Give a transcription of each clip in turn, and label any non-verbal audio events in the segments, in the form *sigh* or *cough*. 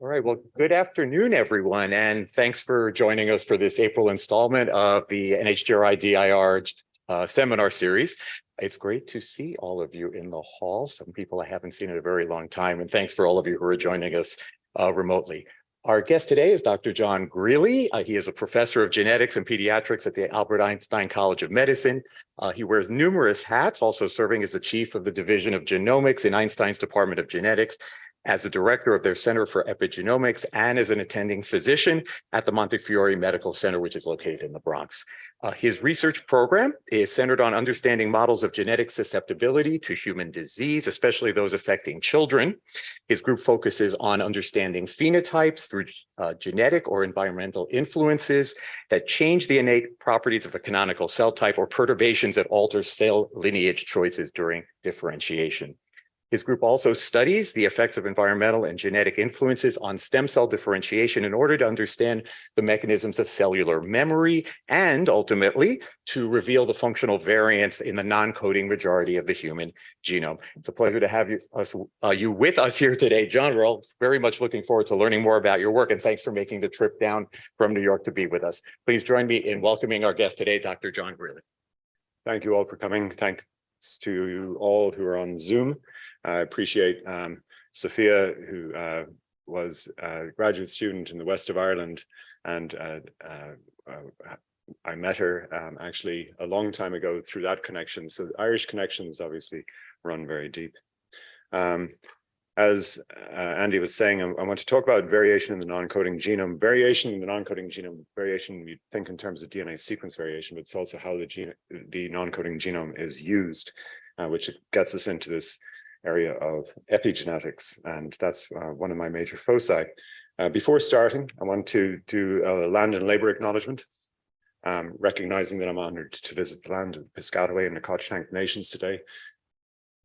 All right, well, good afternoon, everyone, and thanks for joining us for this April installment of the NHGRI DIR uh, seminar series. It's great to see all of you in the hall. Some people I haven't seen in a very long time, and thanks for all of you who are joining us uh, remotely. Our guest today is Dr. John Greally. Uh, he is a professor of genetics and pediatrics at the Albert Einstein College of Medicine. Uh, he wears numerous hats, also serving as the chief of the Division of Genomics in Einstein's Department of Genetics as the director of their Center for Epigenomics and as an attending physician at the Montefiore Medical Center, which is located in the Bronx. Uh, his research program is centered on understanding models of genetic susceptibility to human disease, especially those affecting children. His group focuses on understanding phenotypes through uh, genetic or environmental influences that change the innate properties of a canonical cell type or perturbations that alter cell lineage choices during differentiation. His group also studies the effects of environmental and genetic influences on stem cell differentiation in order to understand the mechanisms of cellular memory and ultimately to reveal the functional variants in the non-coding majority of the human genome. It's a pleasure to have you, us, uh, you with us here today, John. We're all very much looking forward to learning more about your work and thanks for making the trip down from New York to be with us. Please join me in welcoming our guest today, Dr. John Greally. Thank you all for coming. Thanks to all who are on Zoom. I appreciate um, Sophia, who uh, was a graduate student in the west of Ireland, and uh, uh, uh, I met her um, actually a long time ago through that connection. So Irish connections obviously run very deep. Um, as uh, Andy was saying, I, I, want to talk about variation in the non-coding genome. Variation in the non-coding genome, variation you think in terms of DNA sequence variation, but it's also how the, the non-coding genome is used, uh, which gets us into this area of epigenetics, and that's uh, one of my major foci. Uh, before starting, I want to do a land and labor acknowledgement, um, recognizing that I'm honored to visit the land of Piscataway and the Nacotchtank nations today,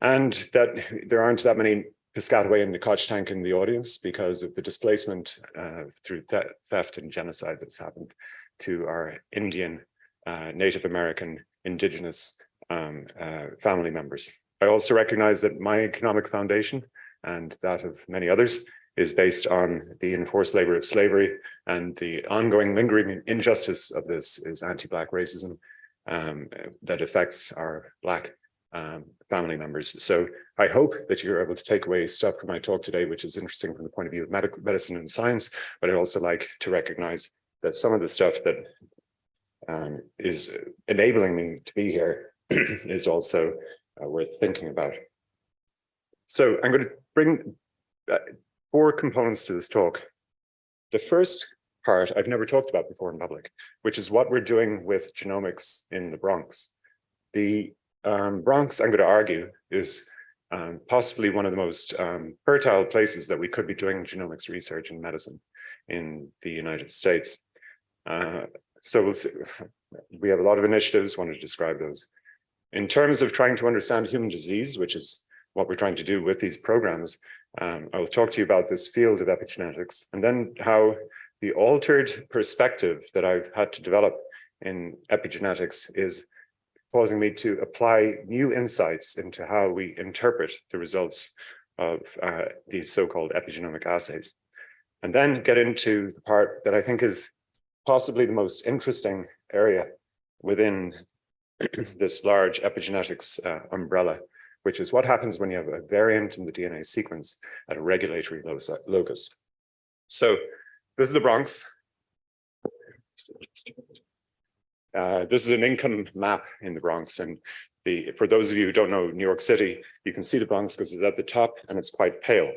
and that *laughs* there aren't that many Piscataway and Nacotchtank in the audience because of the displacement uh, through th theft and genocide that's happened to our Indian, uh, Native American, indigenous um, uh, family members. I also recognize that my economic foundation and that of many others is based on the enforced labor of slavery and the ongoing lingering injustice of this is anti-Black racism um, that affects our Black um, family members. So I hope that you're able to take away stuff from my talk today, which is interesting from the point of view of medical medicine and science, but I'd also like to recognize that some of the stuff that um, is enabling me to be here *clears throat* is also uh, worth thinking about. So I'm going to bring uh, four components to this talk. The first part I've never talked about before in public, which is what we're doing with genomics in the Bronx. The um, Bronx, I'm going to argue, is um, possibly one of the most um, fertile places that we could be doing genomics research and medicine in the United States. Uh, so we'll see. we have a lot of initiatives, want to describe those. In terms of trying to understand human disease, which is what we're trying to do with these programs, um, I will talk to you about this field of epigenetics and then how the altered perspective that I've had to develop in epigenetics is causing me to apply new insights into how we interpret the results of uh, these so-called epigenomic assays. And then get into the part that I think is possibly the most interesting area within *clears throat* this large epigenetics uh, umbrella, which is what happens when you have a variant in the DNA sequence at a regulatory locus. So this is the Bronx. Uh, this is an income map in the Bronx. And the, for those of you who don't know New York City, you can see the Bronx because it's at the top and it's quite pale.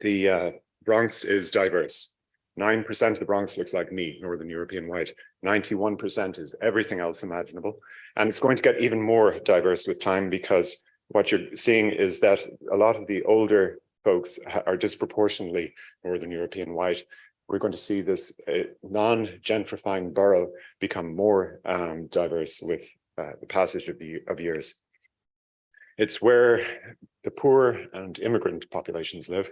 The uh, Bronx is diverse. 9% of the Bronx looks like me, Northern European white. 91% is everything else imaginable. And it's going to get even more diverse with time because what you're seeing is that a lot of the older folks are disproportionately Northern European white. We're going to see this uh, non-gentrifying borough become more um, diverse with uh, the passage of the of years. It's where the poor and immigrant populations live.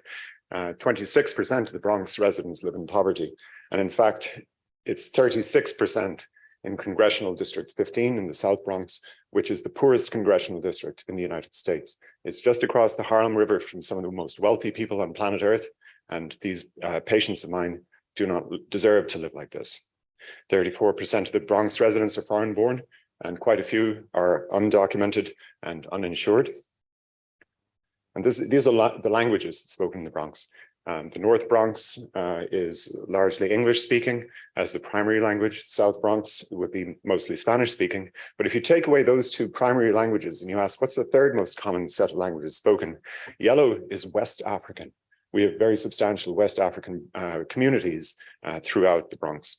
26% uh, of the Bronx residents live in poverty. And in fact, it's 36% in Congressional District fifteen in the South Bronx, which is the poorest congressional district in the United States. It's just across the Harlem River from some of the most wealthy people on planet Earth. And these uh, patients of mine do not deserve to live like this. Thirty-four percent of the Bronx residents are foreign born and quite a few are undocumented and uninsured. And this, these are la the languages spoken in the Bronx. Um, the North Bronx uh, is largely English speaking as the primary language. South Bronx would be mostly Spanish speaking. But if you take away those two primary languages and you ask what's the third most common set of languages spoken, yellow is West African. We have very substantial West African uh, communities uh, throughout the Bronx.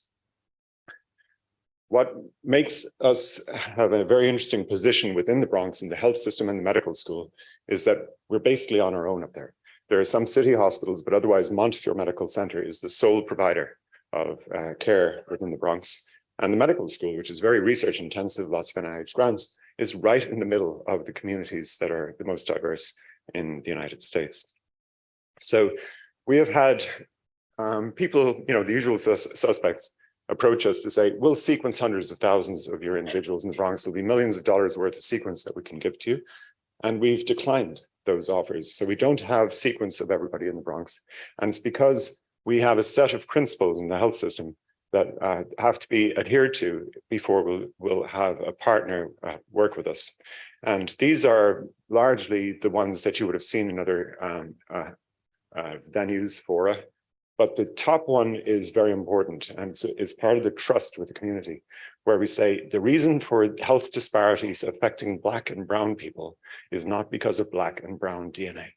What makes us have a very interesting position within the Bronx in the health system and the medical school is that we're basically on our own up there. There are some city hospitals, but otherwise Montefiore Medical Center is the sole provider of uh, care within the Bronx. And the medical school, which is very research intensive, lots of NIH grants, is right in the middle of the communities that are the most diverse in the United States. So we have had um, people, you know, the usual sus suspects approach us to say, we'll sequence hundreds of thousands of your individuals in the Bronx. There'll be millions of dollars worth of sequence that we can give to you. And we've declined those offers. So we don't have sequence of everybody in the Bronx. And it's because we have a set of principles in the health system that uh, have to be adhered to before we'll, we'll have a partner uh, work with us. And these are largely the ones that you would have seen in other um, uh, uh venues, fora, but the top one is very important and it's, it's part of the trust with the community where we say the reason for health disparities affecting black and brown people is not because of black and brown DNA.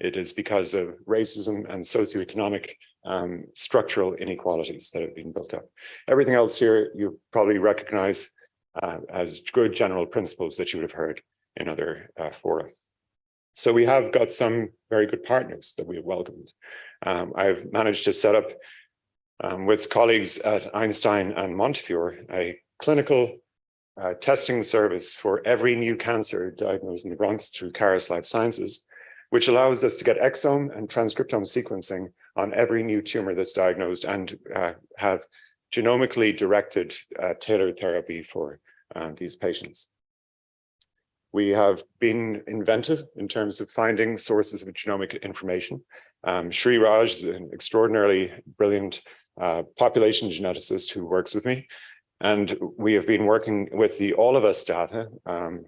It is because of racism and socioeconomic um, structural inequalities that have been built up. Everything else here you probably recognize uh, as good general principles that you would have heard in other uh, fora. So we have got some very good partners that we have welcomed. Um, I've managed to set up um, with colleagues at Einstein and Montefiore a clinical uh, testing service for every new cancer diagnosed in the Bronx through Caris Life Sciences, which allows us to get exome and transcriptome sequencing on every new tumor that's diagnosed and uh, have genomically directed uh, tailored therapy for uh, these patients. We have been inventive in terms of finding sources of genomic information. Um, Shri Raj is an extraordinarily brilliant uh, population geneticist who works with me. And we have been working with the All of Us data, um,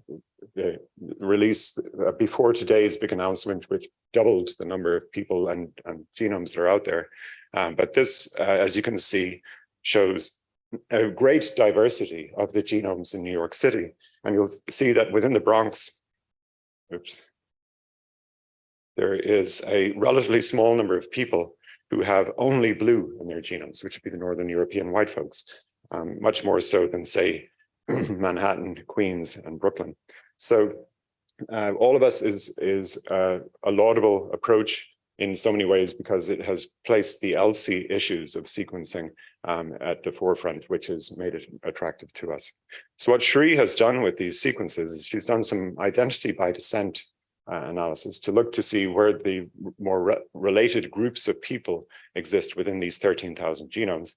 the release uh, before today's big announcement, which doubled the number of people and, and genomes that are out there. Um, but this, uh, as you can see, shows a great diversity of the genomes in New York City. And you'll see that within the Bronx, oops, there is a relatively small number of people who have only blue in their genomes, which would be the Northern European white folks, um, much more so than say *clears throat* Manhattan, Queens, and Brooklyn. So uh, all of us is, is uh, a laudable approach in so many ways because it has placed the ELSI issues of sequencing um, at the forefront, which has made it attractive to us. So what Shri has done with these sequences is she's done some identity by descent uh, analysis to look to see where the more re related groups of people exist within these 13,000 genomes.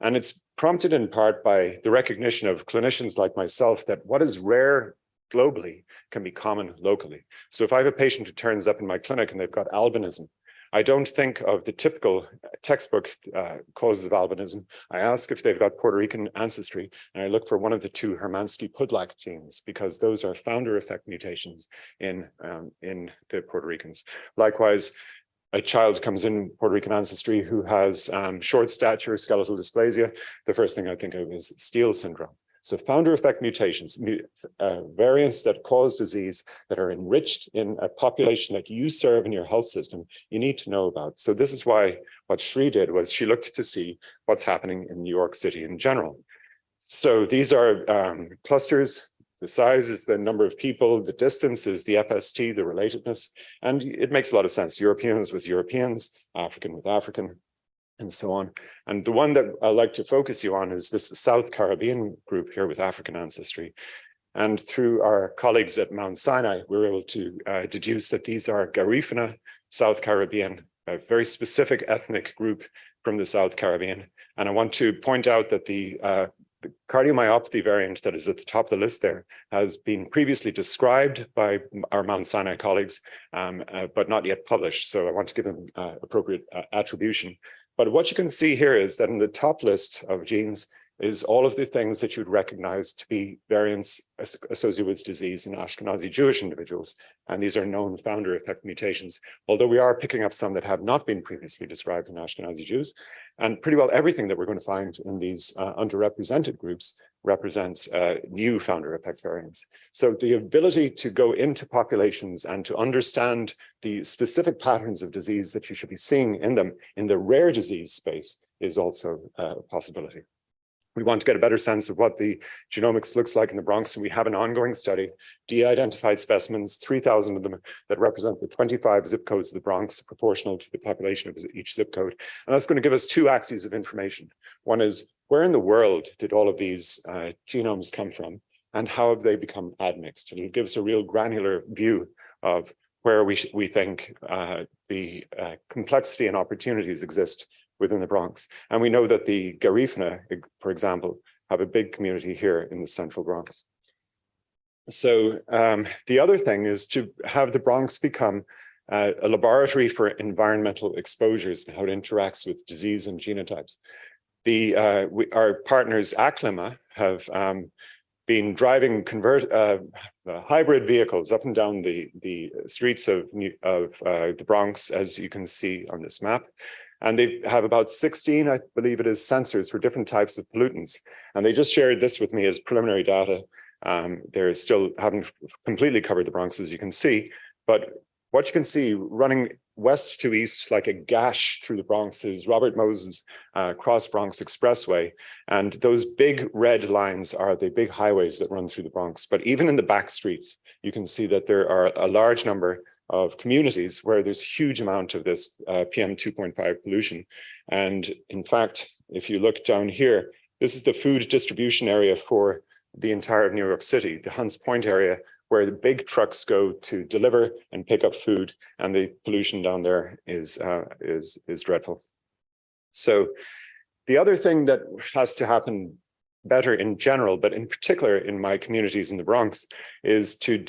And it's prompted in part by the recognition of clinicians like myself that what is rare globally can be common locally. So if I have a patient who turns up in my clinic and they've got albinism, I don't think of the typical textbook uh, causes of albinism. I ask if they've got Puerto Rican ancestry, and I look for one of the two Hermansky-Pudlak genes, because those are founder effect mutations in, um, in the Puerto Ricans. Likewise, a child comes in Puerto Rican ancestry who has um, short stature, skeletal dysplasia. The first thing I think of is Steele syndrome. So founder effect mutations, uh, variants that cause disease that are enriched in a population that you serve in your health system, you need to know about. So this is why what Shri did was she looked to see what's happening in New York City in general. So these are um, clusters. The size is the number of people, the distance is the FST, the relatedness, and it makes a lot of sense. Europeans with Europeans, African with African, and so on. And the one that I like to focus you on is this South Caribbean group here with African ancestry. And through our colleagues at Mount Sinai, we were able to uh, deduce that these are Garifuna, South Caribbean, a very specific ethnic group from the South Caribbean. And I want to point out that the, uh, the cardiomyopathy variant that is at the top of the list there has been previously described by our Mount Sinai colleagues, um, uh, but not yet published. So I want to give them uh, appropriate uh, attribution. But what you can see here is that in the top list of genes is all of the things that you'd recognize to be variants associated with disease in Ashkenazi Jewish individuals. And these are known founder effect mutations, although we are picking up some that have not been previously described in Ashkenazi Jews. And pretty well everything that we're going to find in these uh, underrepresented groups represents uh, new founder effect variants. So the ability to go into populations and to understand the specific patterns of disease that you should be seeing in them in the rare disease space is also uh, a possibility. We want to get a better sense of what the genomics looks like in the Bronx, and we have an ongoing study, de-identified specimens, 3,000 of them that represent the 25 zip codes of the Bronx, proportional to the population of each zip code. And that's going to give us two axes of information. One is, where in the world did all of these uh, genomes come from, and how have they become admixed? It'll give us a real granular view of where we, we think uh, the uh, complexity and opportunities exist within the Bronx. And we know that the Garifuna, for example, have a big community here in the central Bronx. So um, the other thing is to have the Bronx become uh, a laboratory for environmental exposures and how it interacts with disease and genotypes. The uh, we, our partners Aclima have um, been driving convert uh, hybrid vehicles up and down the the streets of of uh, the Bronx, as you can see on this map. And they have about 16, I believe it is, sensors for different types of pollutants. And they just shared this with me as preliminary data. Um, they're still haven't completely covered the Bronx, as you can see. But what you can see running west to east like a gash through the Bronx is Robert Moses uh, Cross Bronx Expressway. And those big red lines are the big highways that run through the Bronx. But even in the back streets, you can see that there are a large number of communities where there's a huge amount of this uh, PM 2.5 pollution. And in fact, if you look down here, this is the food distribution area for the entire of New York City, the Hunts Point area, where the big trucks go to deliver and pick up food, and the pollution down there is uh, is is dreadful. So the other thing that has to happen better in general, but in particular in my communities in the Bronx, is to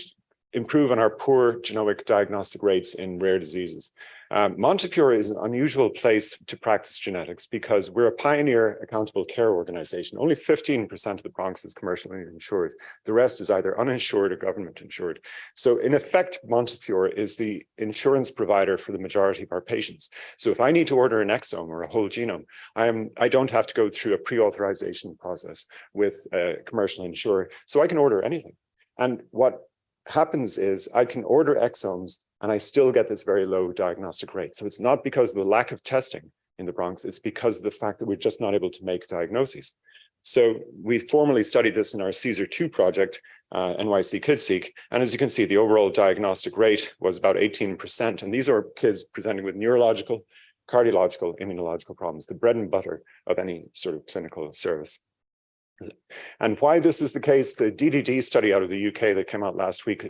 improve on our poor genomic diagnostic rates in rare diseases. Um, Montefiore is an unusual place to practice genetics because we're a pioneer accountable care organization. Only 15% of the Bronx is commercially insured. The rest is either uninsured or government insured. So in effect, Montefiore is the insurance provider for the majority of our patients. So if I need to order an exome or a whole genome, I am I don't have to go through a pre-authorization process with a commercial insurer. So I can order anything. And what happens is I can order exomes and I still get this very low diagnostic rate. So it's not because of the lack of testing in the Bronx, it's because of the fact that we're just not able to make diagnoses. So we formally studied this in our CSER2 project, uh, NYC KidSeq, and as you can see, the overall diagnostic rate was about 18%. And these are kids presenting with neurological, cardiological, immunological problems, the bread and butter of any sort of clinical service. And why this is the case, the DDD study out of the UK that came out last week,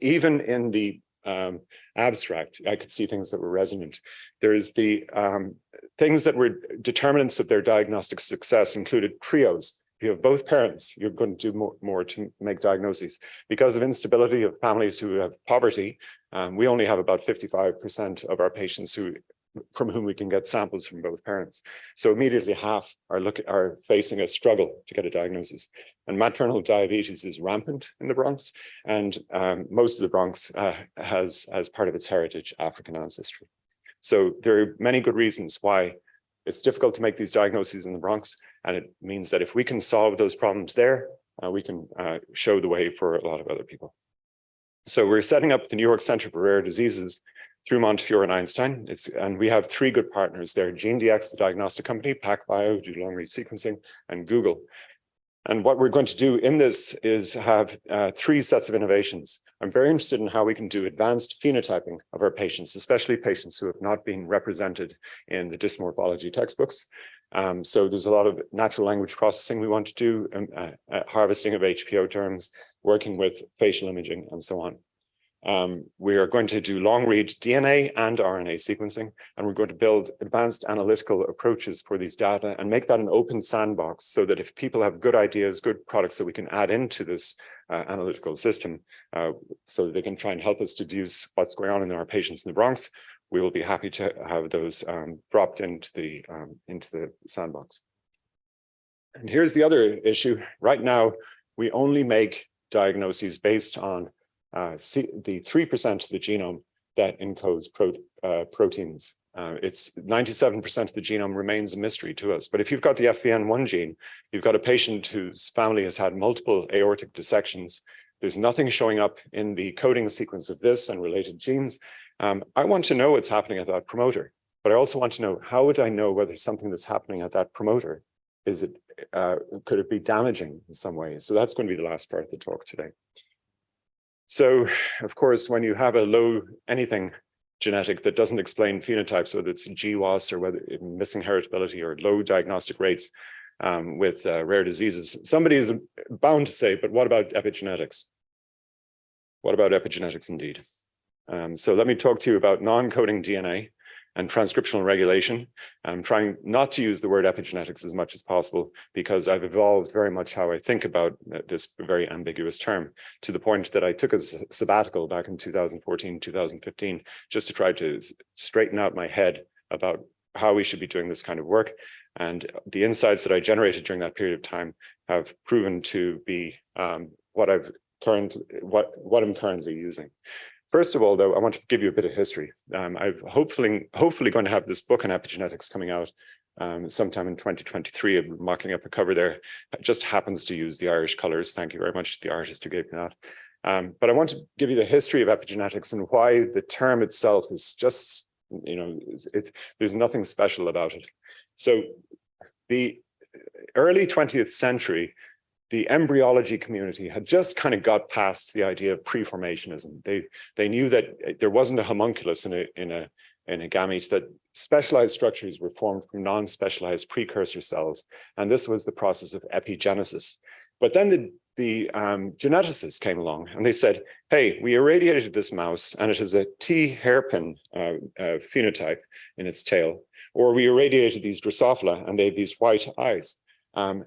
even in the um, abstract, I could see things that were resonant. There's the um, things that were determinants of their diagnostic success included trios. If you have both parents, you're going to do more, more to make diagnoses. Because of instability of families who have poverty, um, we only have about 55% of our patients who from whom we can get samples from both parents. So immediately half are look are facing a struggle to get a diagnosis. And maternal diabetes is rampant in the Bronx, and um, most of the Bronx uh, has, as part of its heritage, African ancestry. So there are many good reasons why it's difficult to make these diagnoses in the Bronx, and it means that if we can solve those problems there, uh, we can uh, show the way for a lot of other people. So we're setting up the New York Center for Rare Diseases through Montefiore and Einstein. It's, and we have three good partners there, GeneDx, the diagnostic company, PacBio, do long read sequencing, and Google. And what we're going to do in this is have uh, three sets of innovations. I'm very interested in how we can do advanced phenotyping of our patients, especially patients who have not been represented in the dysmorphology textbooks. Um, so there's a lot of natural language processing we want to do, um, uh, uh, harvesting of HPO terms, working with facial imaging and so on. Um, we are going to do long read DNA and RNA sequencing, and we're going to build advanced analytical approaches for these data and make that an open sandbox so that if people have good ideas, good products that we can add into this uh, analytical system, uh, so that they can try and help us deduce what's going on in our patients in the Bronx, we will be happy to have those um, dropped into the um, into the sandbox. And here's the other issue. Right now, we only make diagnoses based on the 3% of the genome that encodes pro uh, proteins. Uh, it's 97% of the genome remains a mystery to us. But if you've got the FBN1 gene, you've got a patient whose family has had multiple aortic dissections. There's nothing showing up in the coding sequence of this and related genes. Um, I want to know what's happening at that promoter, but I also want to know how would I know whether something that's happening at that promoter is it uh, could it be damaging in some way? So that's going to be the last part of the talk today. So, of course, when you have a low anything genetic that doesn't explain phenotypes, whether it's GWAS or whether missing heritability or low diagnostic rates um, with uh, rare diseases, somebody is bound to say, but what about epigenetics? What about epigenetics indeed? Um, so let me talk to you about non-coding DNA and transcriptional regulation. I'm trying not to use the word epigenetics as much as possible because I've evolved very much how I think about this very ambiguous term to the point that I took a sabbatical back in 2014, 2015, just to try to straighten out my head about how we should be doing this kind of work. And the insights that I generated during that period of time have proven to be um, what I've current what what I'm currently using. First of all, though, I want to give you a bit of history. Um, I've hopefully, hopefully going to have this book on epigenetics coming out um, sometime in 2023. I'm mocking up a cover there. It just happens to use the Irish colors. Thank you very much to the artist who gave me that. Um, but I want to give you the history of epigenetics and why the term itself is just, you know, it's, there's nothing special about it. So the early 20th century, the embryology community had just kind of got past the idea of preformationism. They they knew that eh, there wasn't a homunculus in a in a in a gamete that specialized structures were formed from non-specialized precursor cells, and this was the process of epigenesis. But then the the um, geneticists came along and they said, "Hey, we irradiated this mouse, and it has a T hairpin uh, uh, phenotype in its tail, or we irradiated these Drosophila, and they have these white eyes." Um,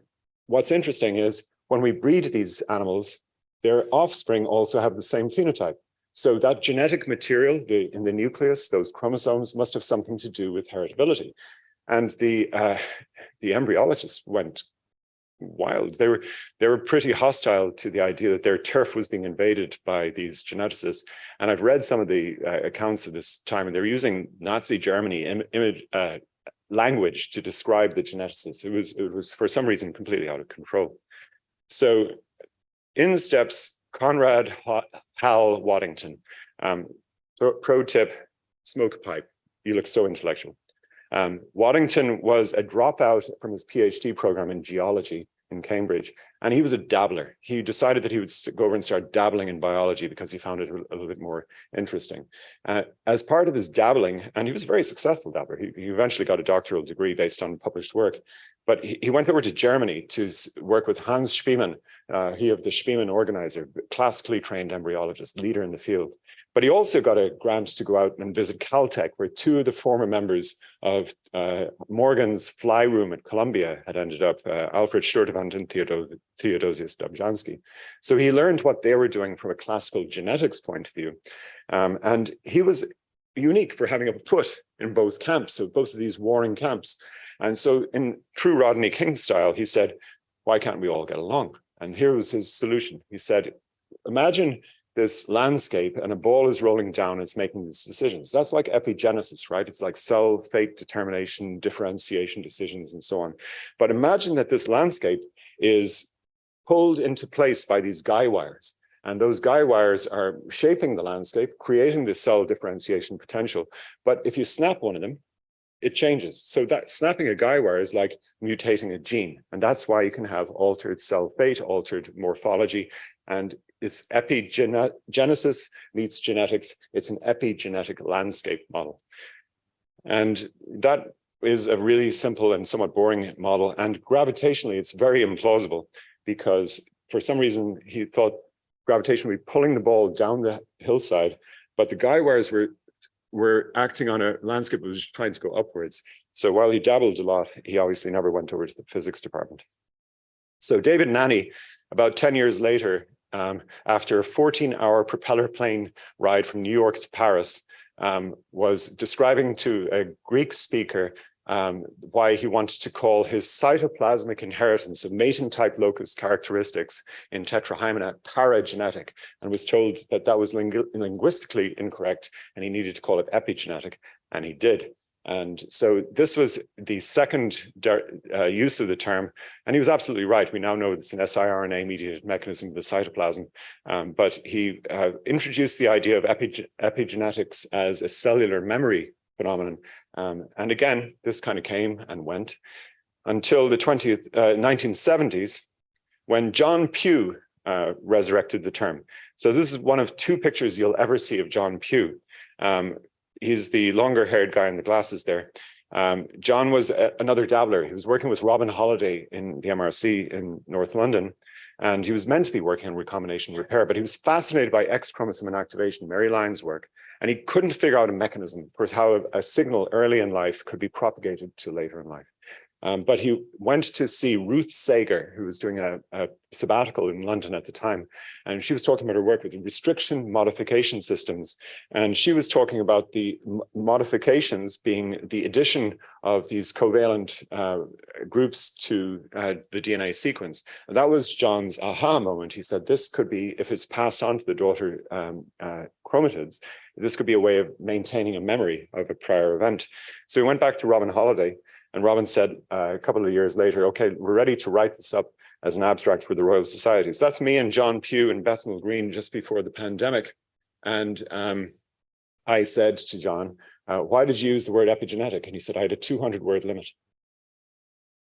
what's interesting is when we breed these animals, their offspring also have the same phenotype. So that genetic material the, in the nucleus, those chromosomes must have something to do with heritability. And the uh, the embryologists went wild. They were they were pretty hostile to the idea that their turf was being invaded by these geneticists. And I've read some of the uh, accounts of this time, and they're using Nazi Germany Im image uh, language to describe the geneticists. It was it was for some reason completely out of control. So in steps Conrad Hal Waddington. Um, pro, tip, smoke pipe. You look so intellectual. Um, Waddington was a dropout from his PhD program in geology in Cambridge, and he was a dabbler. He decided that he would go over and start dabbling in biology because he found it a, little bit more interesting. Uh, as part of his dabbling, and he was a very successful dabbler, he, he eventually got a doctoral degree based on published work, but he, he went over to Germany to work with Hans Spemann, uh, he of the Spemann organizer, classically trained embryologist, leader in the field. But he also got a grant to go out and visit Caltech, where two of the former members of uh, Morgan's fly room at Columbia had ended up, uh, Alfred Sturtevant and Theodo Theodosius Dobzhansky. So he learned what they were doing from a classical genetics point of view. Um, and he was unique for having a foot in both camps, so both of these warring camps. And so in true Rodney King style, he said, why can't we all get along? And here was his solution. He said, imagine this landscape and a ball is rolling down, it's making these decisions. That's like epigenesis, right? It's like cell fate determination, differentiation decisions, and so on. But imagine that this landscape is pulled into place by these guy wires. And those guy wires are shaping the landscape, creating the cell differentiation potential. But if you snap one of them, it changes. So that snapping a guy wire is like mutating a gene. And that's why you can have altered cell fate, altered morphology. And it's epigenesis meets genetics. It's an epigenetic landscape model. And that is a really simple and somewhat boring model. And gravitationally, it's very implausible because for some reason he thought gravitation would be pulling the ball down the hillside, but the guy wires were were acting on a landscape that was trying to go upwards. So while he dabbled a lot, he obviously never went over to the physics department. So David Nanney, about 10 years later, um, after a 14 hour propeller plane ride from New York to Paris, um, was describing to a Greek speaker um, why he wanted to call his cytoplasmic inheritance of mating type locus characteristics in tetrahymena paragenetic and was told that that was lingu linguistically incorrect and he needed to call it epigenetic and he did. And so this was the second uh, use of the term, and he was absolutely right. We now know it's an siRNA mediated mechanism of the cytoplasm, um, but he uh, introduced the idea of epige epigenetics as a cellular memory phenomenon. Um, and again, this kind of came and went until the 20th, uh, 1970s, when John Pugh uh, resurrected the term. So this is one of two pictures you'll ever see of John Pugh. Um, he's the longer haired guy in the glasses there. Um, John was a, another dabbler. He was working with Robin Holliday in the MRC in North London, and he was meant to be working on recombination repair, but he was fascinated by X chromosome inactivation, Mary Lyon's work, and he couldn't figure out a mechanism for how a, a signal early in life could be propagated to later in life. Um, but he went to see Ruth Sager, who was doing a, a, sabbatical in London at the time. And she was talking about her work with restriction modification systems. And she was talking about the modifications being the addition of these covalent uh, groups to uh, the DNA sequence. And that was John's aha moment. He said, this could be, if it's passed on to the daughter um, uh, chromatids, this could be a way of maintaining a memory of a prior event. So we went back to Robin Holliday and Robin said uh, a couple of years later, okay, we're ready to write this up as an abstract for the Royal Society. So that's me and John Pugh and Bethnal Green just before the pandemic. And um, I said to John, uh, why did you use the word epigenetic? And he said, I had a 200 word limit.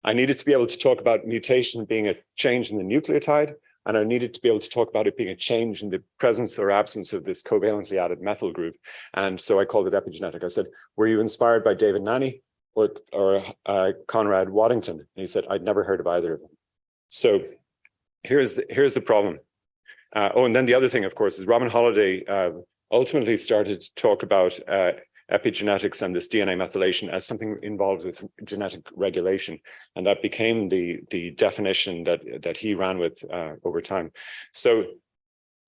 I needed to be able to talk about mutation being a change in the nucleotide, and I needed to be able to talk about it being a change in the presence or absence of this covalently added methyl group. And so I called it epigenetic. I said, were you inspired by David Nanney? Or, or uh, Conrad Waddington. And he said, I'd never heard of either of them. So here's the, here's the problem. Uh, oh, and then the other thing, of course, is Robin Holliday uh, ultimately started to talk about uh, epigenetics and this DNA methylation as something involved with genetic regulation. And that became the, the definition that, that he ran with uh, over time. So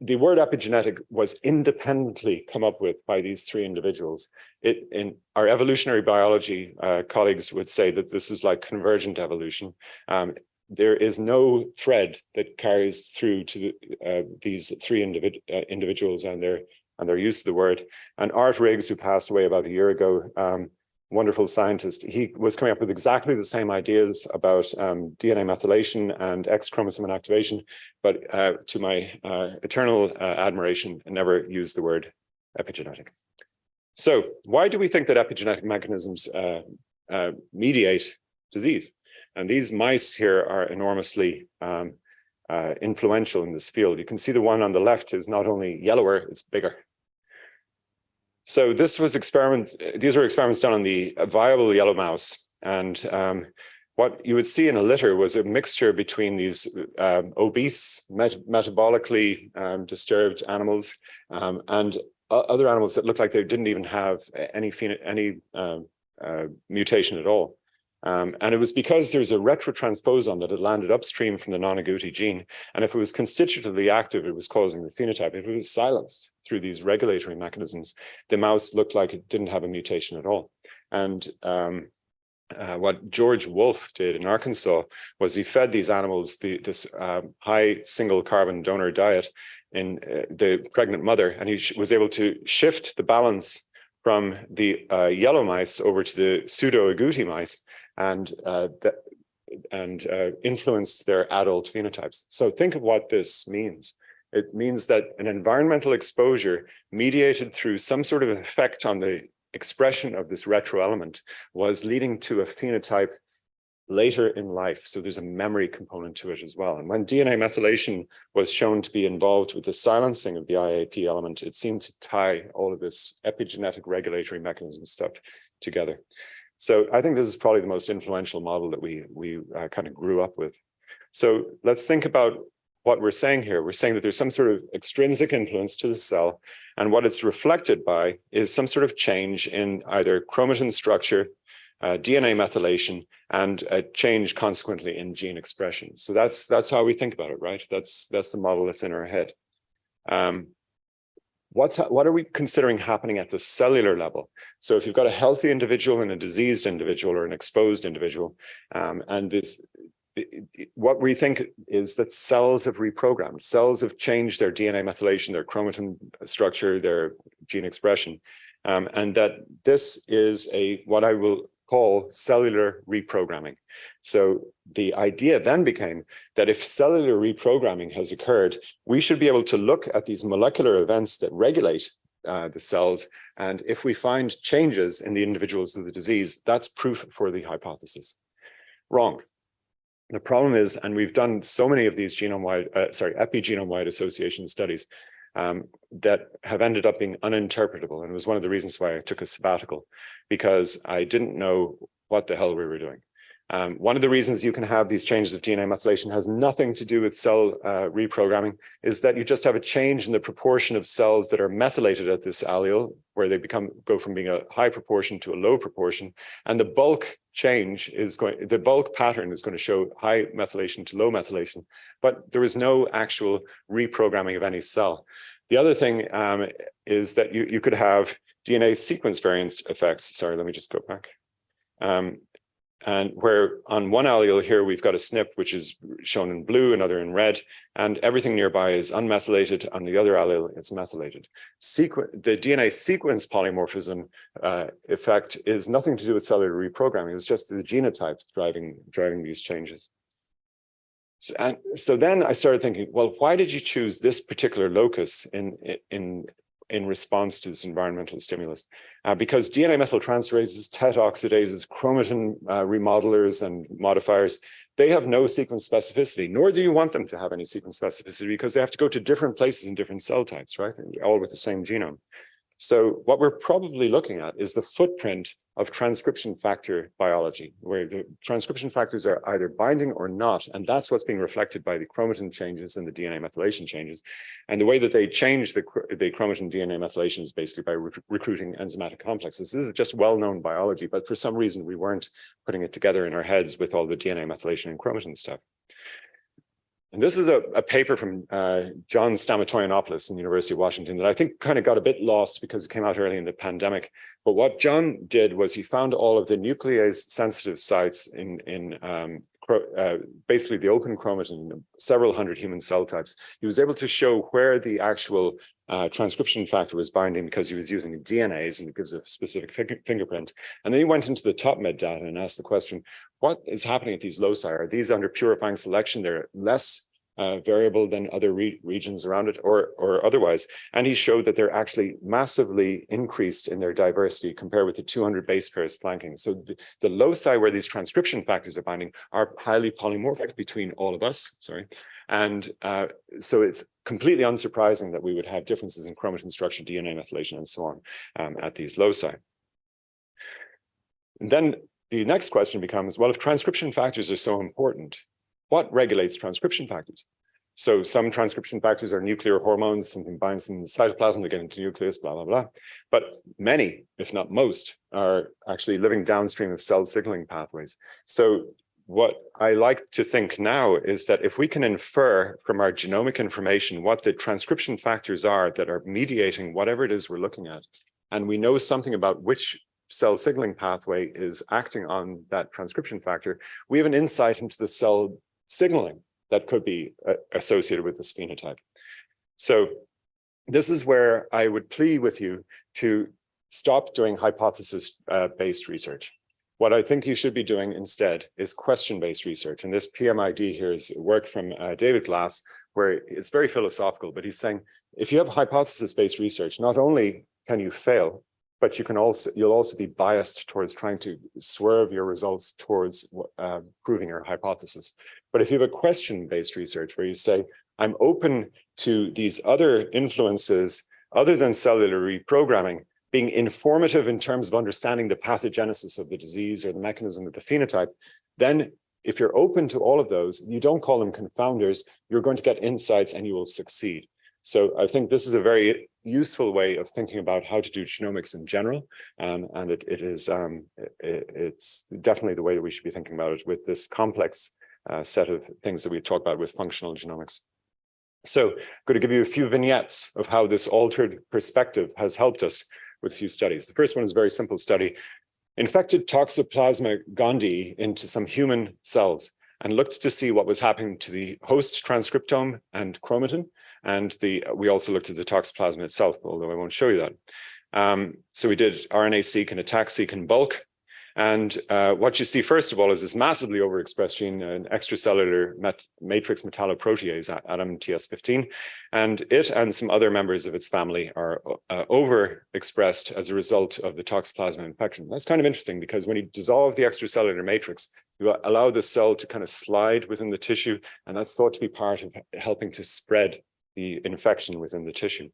the word epigenetic was independently come up with by these three individuals. It, in our evolutionary biology uh, colleagues would say that this is like convergent evolution. Um, there is no thread that carries through to the, uh, these three individ uh, individuals and their and their use of the word. And Art Riggs, who passed away about a year ago, um, wonderful scientist, he was coming up with exactly the same ideas about um, DNA methylation and X chromosome inactivation, but uh, to my uh, eternal uh, admiration, never used the word epigenetic. So why do we think that epigenetic mechanisms uh, uh, mediate disease? And these mice here are enormously um, uh, influential in this field. You can see the one on the left is not only yellower, it's bigger. So this was experiment, these were experiments done on the viable yellow mouse. And um, what you would see in a litter was a mixture between these um, obese, met metabolically um, disturbed animals um, and other animals that looked like they didn't even have any, any um, uh, mutation at all. Um, and it was because there's a retrotransposon that had landed upstream from the non-agouti gene. And if it was constitutively active, it was causing the phenotype. If it was silenced through these regulatory mechanisms, the mouse looked like it didn't have a mutation at all. And um, uh, what George Wolff did in Arkansas was he fed these animals the, this um, high single carbon donor diet in uh, the pregnant mother, and he was able to shift the balance from the uh, yellow mice over to the pseudo agouti mice and uh, and uh, influence their adult phenotypes. So think of what this means. It means that an environmental exposure mediated through some sort of effect on the expression of this retro element was leading to a phenotype later in life. So there's a memory component to it as well. And when DNA methylation was shown to be involved with the silencing of the IAP element, it seemed to tie all of this epigenetic regulatory mechanism stuff together. So I think this is probably the most influential model that we we uh, kind of grew up with. So let's think about what we're saying here. We're saying that there's some sort of extrinsic influence to the cell, and what it's reflected by is some sort of change in either chromatin structure, uh, DNA methylation, and a change consequently in gene expression. So that's that's how we think about it, right? That's that's the model that's in our head. Um, what's what are we considering happening at the cellular level? So if you've got a healthy individual and a diseased individual or an exposed individual, um, and this what we think is that cells have reprogrammed. Cells have changed their DNA methylation, their chromatin structure, their gene expression, um, and that this is a what I will call cellular reprogramming. So the idea then became that if cellular reprogramming has occurred, we should be able to look at these molecular events that regulate uh, the cells. And if we find changes in the individuals of the disease, that's proof for the hypothesis. Wrong. The problem is, and we've done so many of these genome-wide, uh, sorry, epigenome-wide association studies, um, that have ended up being uninterpretable. And it was one of the reasons why I took a sabbatical, because I didn't know what the hell we were doing. Um, one of the reasons you can have these changes of DNA methylation has nothing to do with cell uh, reprogramming, is that you just have a change in the proportion of cells that are methylated at this allele, where they become go from being a high proportion to a low proportion. And the bulk change is going, the bulk pattern is going to show high methylation to low methylation, but there is no actual reprogramming of any cell. The other thing um, is that you, you could have DNA sequence variant effects. Sorry, let me just go back. Um, and where on one allele here, we've got a SNP, which is shown in blue, another in red, and everything nearby is unmethylated. On the other allele, it's methylated. Sequ the DNA sequence polymorphism uh, effect is nothing to do with cellular reprogramming. It's just the genotypes driving, driving these changes. So, and so then I started thinking, well, why did you choose this particular locus in, in, in response to this environmental stimulus? Uh, because DNA methyltransferases, TET oxidases, chromatin uh, remodelers and modifiers, they have no sequence specificity, nor do you want them to have any sequence specificity because they have to go to different places in different cell types, right? All with the same genome. So what we're probably looking at is the footprint of transcription factor biology, where the transcription factors are either binding or not, and that's what's being reflected by the chromatin changes and the DNA methylation changes. And the way that they change the, the chromatin DNA methylation is basically by rec recruiting enzymatic complexes. This is just well-known biology, but for some reason we weren't putting it together in our heads with all the DNA methylation and chromatin stuff. And this is a, a paper from uh, John Stamatoyannopoulos in the University of Washington that I think kind of got a bit lost because it came out early in the pandemic. But what John did was he found all of the nuclease sensitive sites in, in um, uh, basically the open chromatin, several hundred human cell types. He was able to show where the actual uh, transcription factor was binding because he was using DNase and it gives a specific fingerprint. And then he went into the TopMed data and asked the question, what is happening at these loci? Are these under purifying selection? They're less uh, variable than other re regions around it or, or otherwise. And he showed that they're actually massively increased in their diversity compared with the 200 base pairs flanking. So the, the loci where these transcription factors are binding are highly polymorphic between all of us, sorry. And uh, so it's completely unsurprising that we would have differences in chromatin structure, DNA methylation, and so on um, at these loci. And then the next question becomes, well, if transcription factors are so important, what regulates transcription factors? So some transcription factors are nuclear hormones, something binds in the cytoplasm, they get into nucleus, blah, blah, blah. But many, if not most, are actually living downstream of cell signaling pathways. So what I like to think now is that if we can infer from our genomic information what the transcription factors are that are mediating whatever it is we're looking at, and we know something about which cell signaling pathway is acting on that transcription factor, we have an insight into the cell signaling that could be uh, associated with this phenotype. So this is where I would plead with you to stop doing hypothesis-based uh, research. What I think you should be doing instead is question-based research. And this PMID here is work from uh, David Glass, where it's very philosophical, but he's saying, if you have hypothesis-based research, not only can you fail, but you can also you'll also be biased towards trying to swerve your results towards uh, proving your hypothesis. But if you have a question-based research where you say, I'm open to these other influences other than cellular reprogramming being informative in terms of understanding the pathogenesis of the disease or the mechanism of the phenotype, then if you're open to all of those, you don't call them confounders, you're going to get insights and you will succeed. So I think this is a very useful way of thinking about how to do genomics in general. Um, and it, it is, um, it, it's definitely the way that we should be thinking about it with this complex uh, set of things that we talk about with functional genomics. So I'm going to give you a few vignettes of how this altered perspective has helped us with a few studies. The first one is a very simple study. Infected Toxoplasma gondii into some human cells and looked to see what was happening to the host transcriptome and chromatin. And the we also looked at the toxoplasma itself, although I won't show you that. Um, so we did RNA-seq and ATAC-seq in bulk. And uh, what you see, first of all, is this massively overexpressed gene, an extracellular matrix metalloprotease, ADAMTS15, and it and some other members of its family are uh, overexpressed as a result of the toxoplasma infection. That's kind of interesting because when you dissolve the extracellular matrix, you allow the cell to kind of slide within the tissue, and that's thought to be part of helping to spread the infection within the tissue.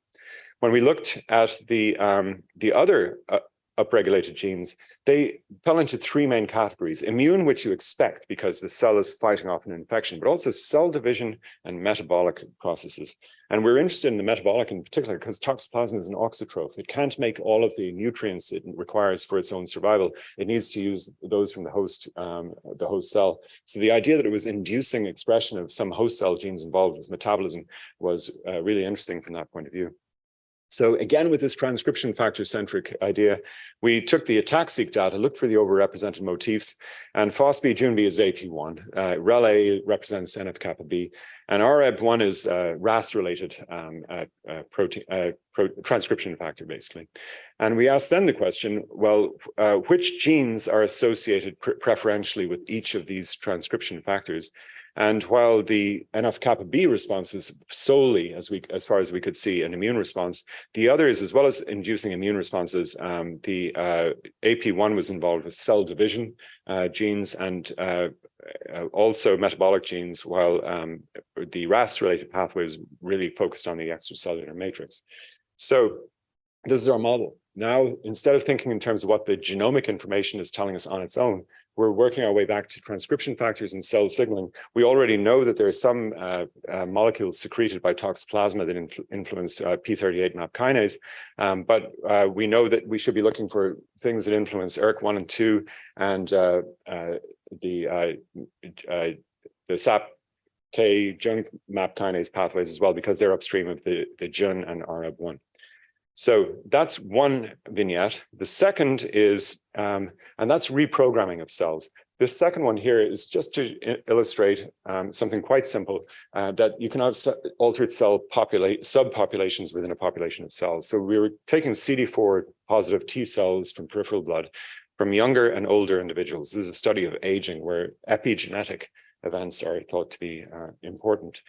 When we looked at the um, the other uh, upregulated genes, they fell into three main categories. Immune, which you expect because the cell is fighting off an infection, but also cell division and metabolic processes. And we're interested in the metabolic in particular because toxoplasma is an auxotroph. It can't make all of the nutrients it requires for its own survival. It needs to use those from the host, um, the host cell. So the idea that it was inducing expression of some host cell genes involved with metabolism was uh, really interesting from that point of view. So again, with this transcription factor centric idea, we took the ATAC-seq data, looked for the overrepresented motifs, and FOSB JunB is AP1, uh, REL-A represents NF-kappa B, and REB1 is uh, RAS-related um, uh, uh, protein uh, pro transcription factor, basically. And we asked then the question, well, uh, which genes are associated pre preferentially with each of these transcription factors? And while the NF-kappa B response was solely, as we as far as we could see, an immune response, the others, as well as inducing immune responses, um, the uh, AP1 was involved with cell division uh, genes and uh, uh also metabolic genes, while um, the RAS-related pathway was really focused on the extracellular matrix. So this is our model. Now, instead of thinking in terms of what the genomic information is telling us on its own, we're working our way back to transcription factors and cell signaling. We already know that there are some uh, uh, molecules secreted by toxoplasma that influ influence uh, P38 MAP kinase, um, but uh, we know that we should be looking for things that influence ERK1 and 2 and uh, uh, the the SAP K JUN MAP kinase pathways as well, because they're upstream of the, the JUN and REB1. So that's one vignette. The second is, um, and that's reprogramming of cells. The second one here is just to illustrate um, something quite simple, uh, that you can have altered cell populate subpopulations within a population of cells. So we were taking CD4 positive T cells from peripheral blood from younger and older individuals. This is a study of aging where epigenetic events are thought to be uh, important.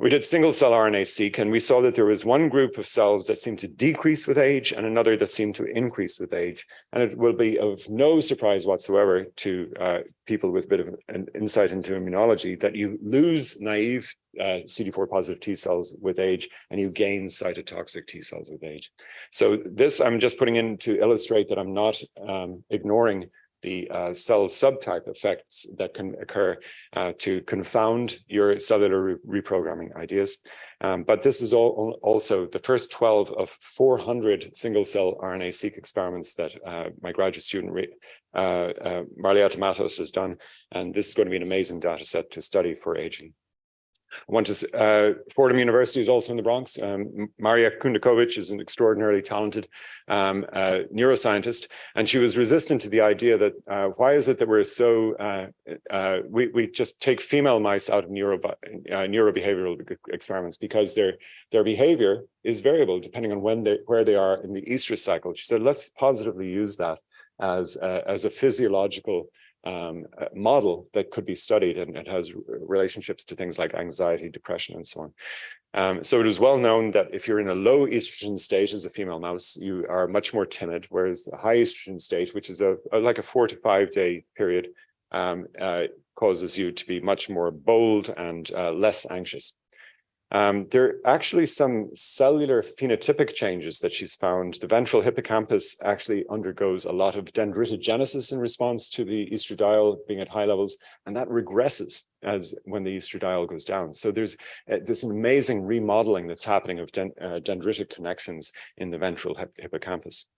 We did single cell RNA-seq and we saw that there was one group of cells that seemed to decrease with age and another that seemed to increase with age. And it will be of no surprise whatsoever to uh, people with a bit of an insight into immunology that you lose naive uh, CD4 positive T cells with age and you gain cytotoxic T cells with age. So this I'm just putting in to illustrate that I'm not um, ignoring the uh, cell subtype effects that can occur uh, to confound your cellular re reprogramming ideas. Um, but this is all, also the first 12 of 400 single cell RNA-seq experiments that uh, my graduate student uh, uh, Marlieta Matos has done. And this is going to be an amazing data set to study for aging. I want to, uh, Fordham University is also in the Bronx. Um, Maria Kundakovic is an extraordinarily talented um, uh, neuroscientist, and she was resistant to the idea that uh, why is it that we're so, uh, uh, we, we just take female mice out of neuro, uh, neurobehavioral experiments because their, their behavior is variable depending on when they, where they are in the estrus cycle. She said, let's positively use that as, as a physiological um, model that could be studied and it has relationships to things like anxiety, depression, and so on. Um, so it is well known that if you're in a low estrogen state as a female mouse, you are much more timid, whereas the high estrogen state, which is a, a like a four to five day period, um, uh, causes you to be much more bold and uh, less anxious. Um, there are actually some cellular phenotypic changes that she's found. The ventral hippocampus actually undergoes a lot of dendritogenesis in response to the estradiol being at high levels, and that regresses as when the estradiol goes down. So there's uh, this amazing remodeling that's happening of den uh, dendritic connections in the ventral hip hippocampus.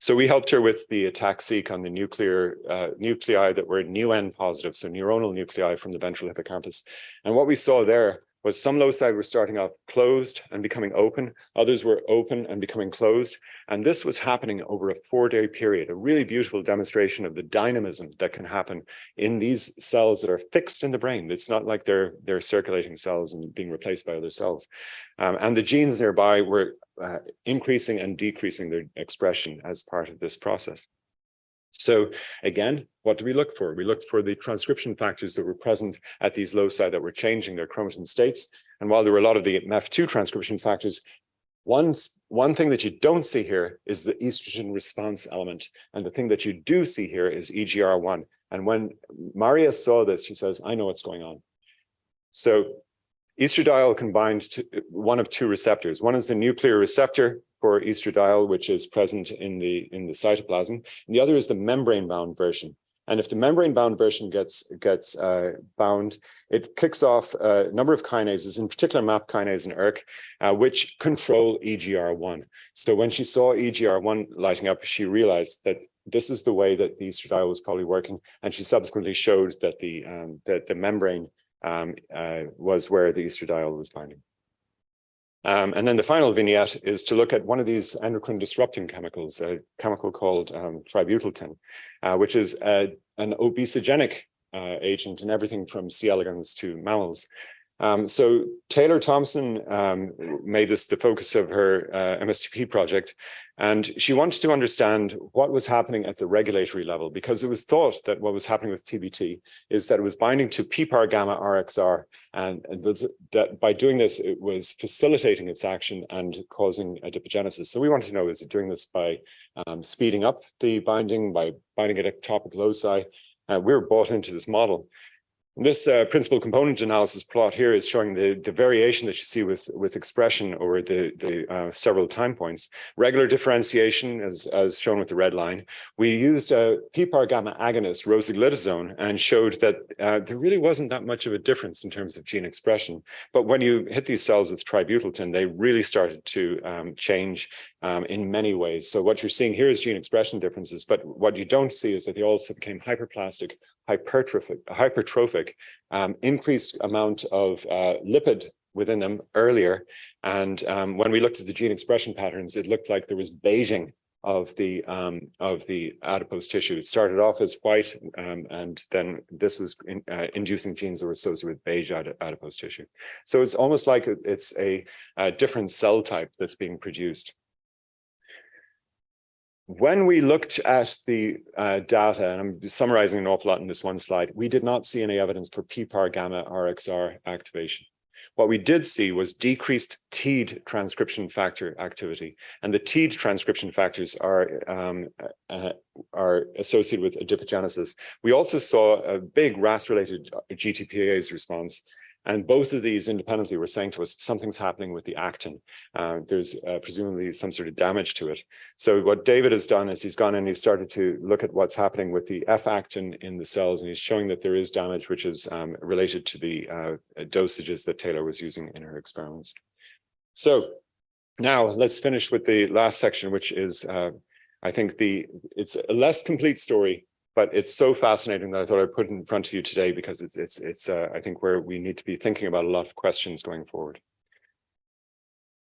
So we helped her with the ATAC-seq on the nuclear uh, nuclei that were NeuN positive, so neuronal nuclei from the ventral hippocampus. And what we saw there was some loci were starting off closed and becoming open, others were open and becoming closed. And this was happening over a four-day period, a really beautiful demonstration of the dynamism that can happen in these cells that are fixed in the brain. It's not like they're, they're circulating cells and being replaced by other cells. Um, and the genes nearby were uh, increasing and decreasing their expression as part of this process. So again, what do we look for? We looked for the transcription factors that were present at these loci that were changing their chromatin states. And while there were a lot of the MEF2 transcription factors, one, one thing that you don't see here is the estrogen response element. And the thing that you do see here is EGR1. And when Maria saw this, she says, I know what's going on. So estradiol combined to one of two receptors. One is the nuclear receptor for estradiol, which is present in the in the cytoplasm, and the other is the membrane-bound version. And if the membrane-bound version gets gets uh, bound, it kicks off a number of kinases, in particular MAP kinase and ERK, uh, which control EGR1. So when she saw EGR1 lighting up, she realized that this is the way that the estradiol was probably working, and she subsequently showed that the um, that the membrane um, uh, was where the estradiol was binding. Um, and then the final vignette is to look at one of these endocrine disrupting chemicals, a chemical called um, tributyltin, uh, which is a, an obesogenic uh, agent in everything from C. elegans to mammals. Um, so Taylor Thompson um, made this the focus of her uh, MSTP project, and she wanted to understand what was happening at the regulatory level, because it was thought that what was happening with TBT is that it was binding to PPAR gamma RXR, and, and that by doing this, it was facilitating its action and causing adipogenesis. So we wanted to know, is it doing this by um, speeding up the binding, by binding at ectopic loci? Uh, we were bought into this model. This uh, principal component analysis plot here is showing the, the variation that you see with, with expression over the, the uh, several time points. Regular differentiation, as, as shown with the red line. We used a PPAR gamma agonist, rosiglitazone, and showed that uh, there really wasn't that much of a difference in terms of gene expression. But when you hit these cells with tributyltin, they really started to um, change um, in many ways. So what you're seeing here is gene expression differences, but what you don't see is that they also became hyperplastic, hypertrophic, hypertrophic um, increased amount of uh, lipid within them earlier. And um, when we looked at the gene expression patterns, it looked like there was beiging of the um, of the adipose tissue. It started off as white, um, and then this was in, uh, inducing genes that were associated with beige adipose tissue. So it's almost like it's a, a different cell type that's being produced. When we looked at the uh, data, and I'm summarizing an awful lot in this one slide, we did not see any evidence for PPAR gamma RXR activation. What we did see was decreased TEAD transcription factor activity, and the TEAD transcription factors are um, uh, are associated with adipogenesis. We also saw a big RAS-related GTPase response, and both of these independently were saying to us, something's happening with the actin. Uh, there's uh, presumably some sort of damage to it. So what David has done is he's gone and he's started to look at what's happening with the F-actin in the cells, and he's showing that there is damage, which is um, related to the uh, dosages that Taylor was using in her experiments. So now let's finish with the last section, which is, uh, I think the it's a less complete story, but it's so fascinating that I thought I'd put it in front of you today because it's it's it's uh, I think where we need to be thinking about a lot of questions going forward.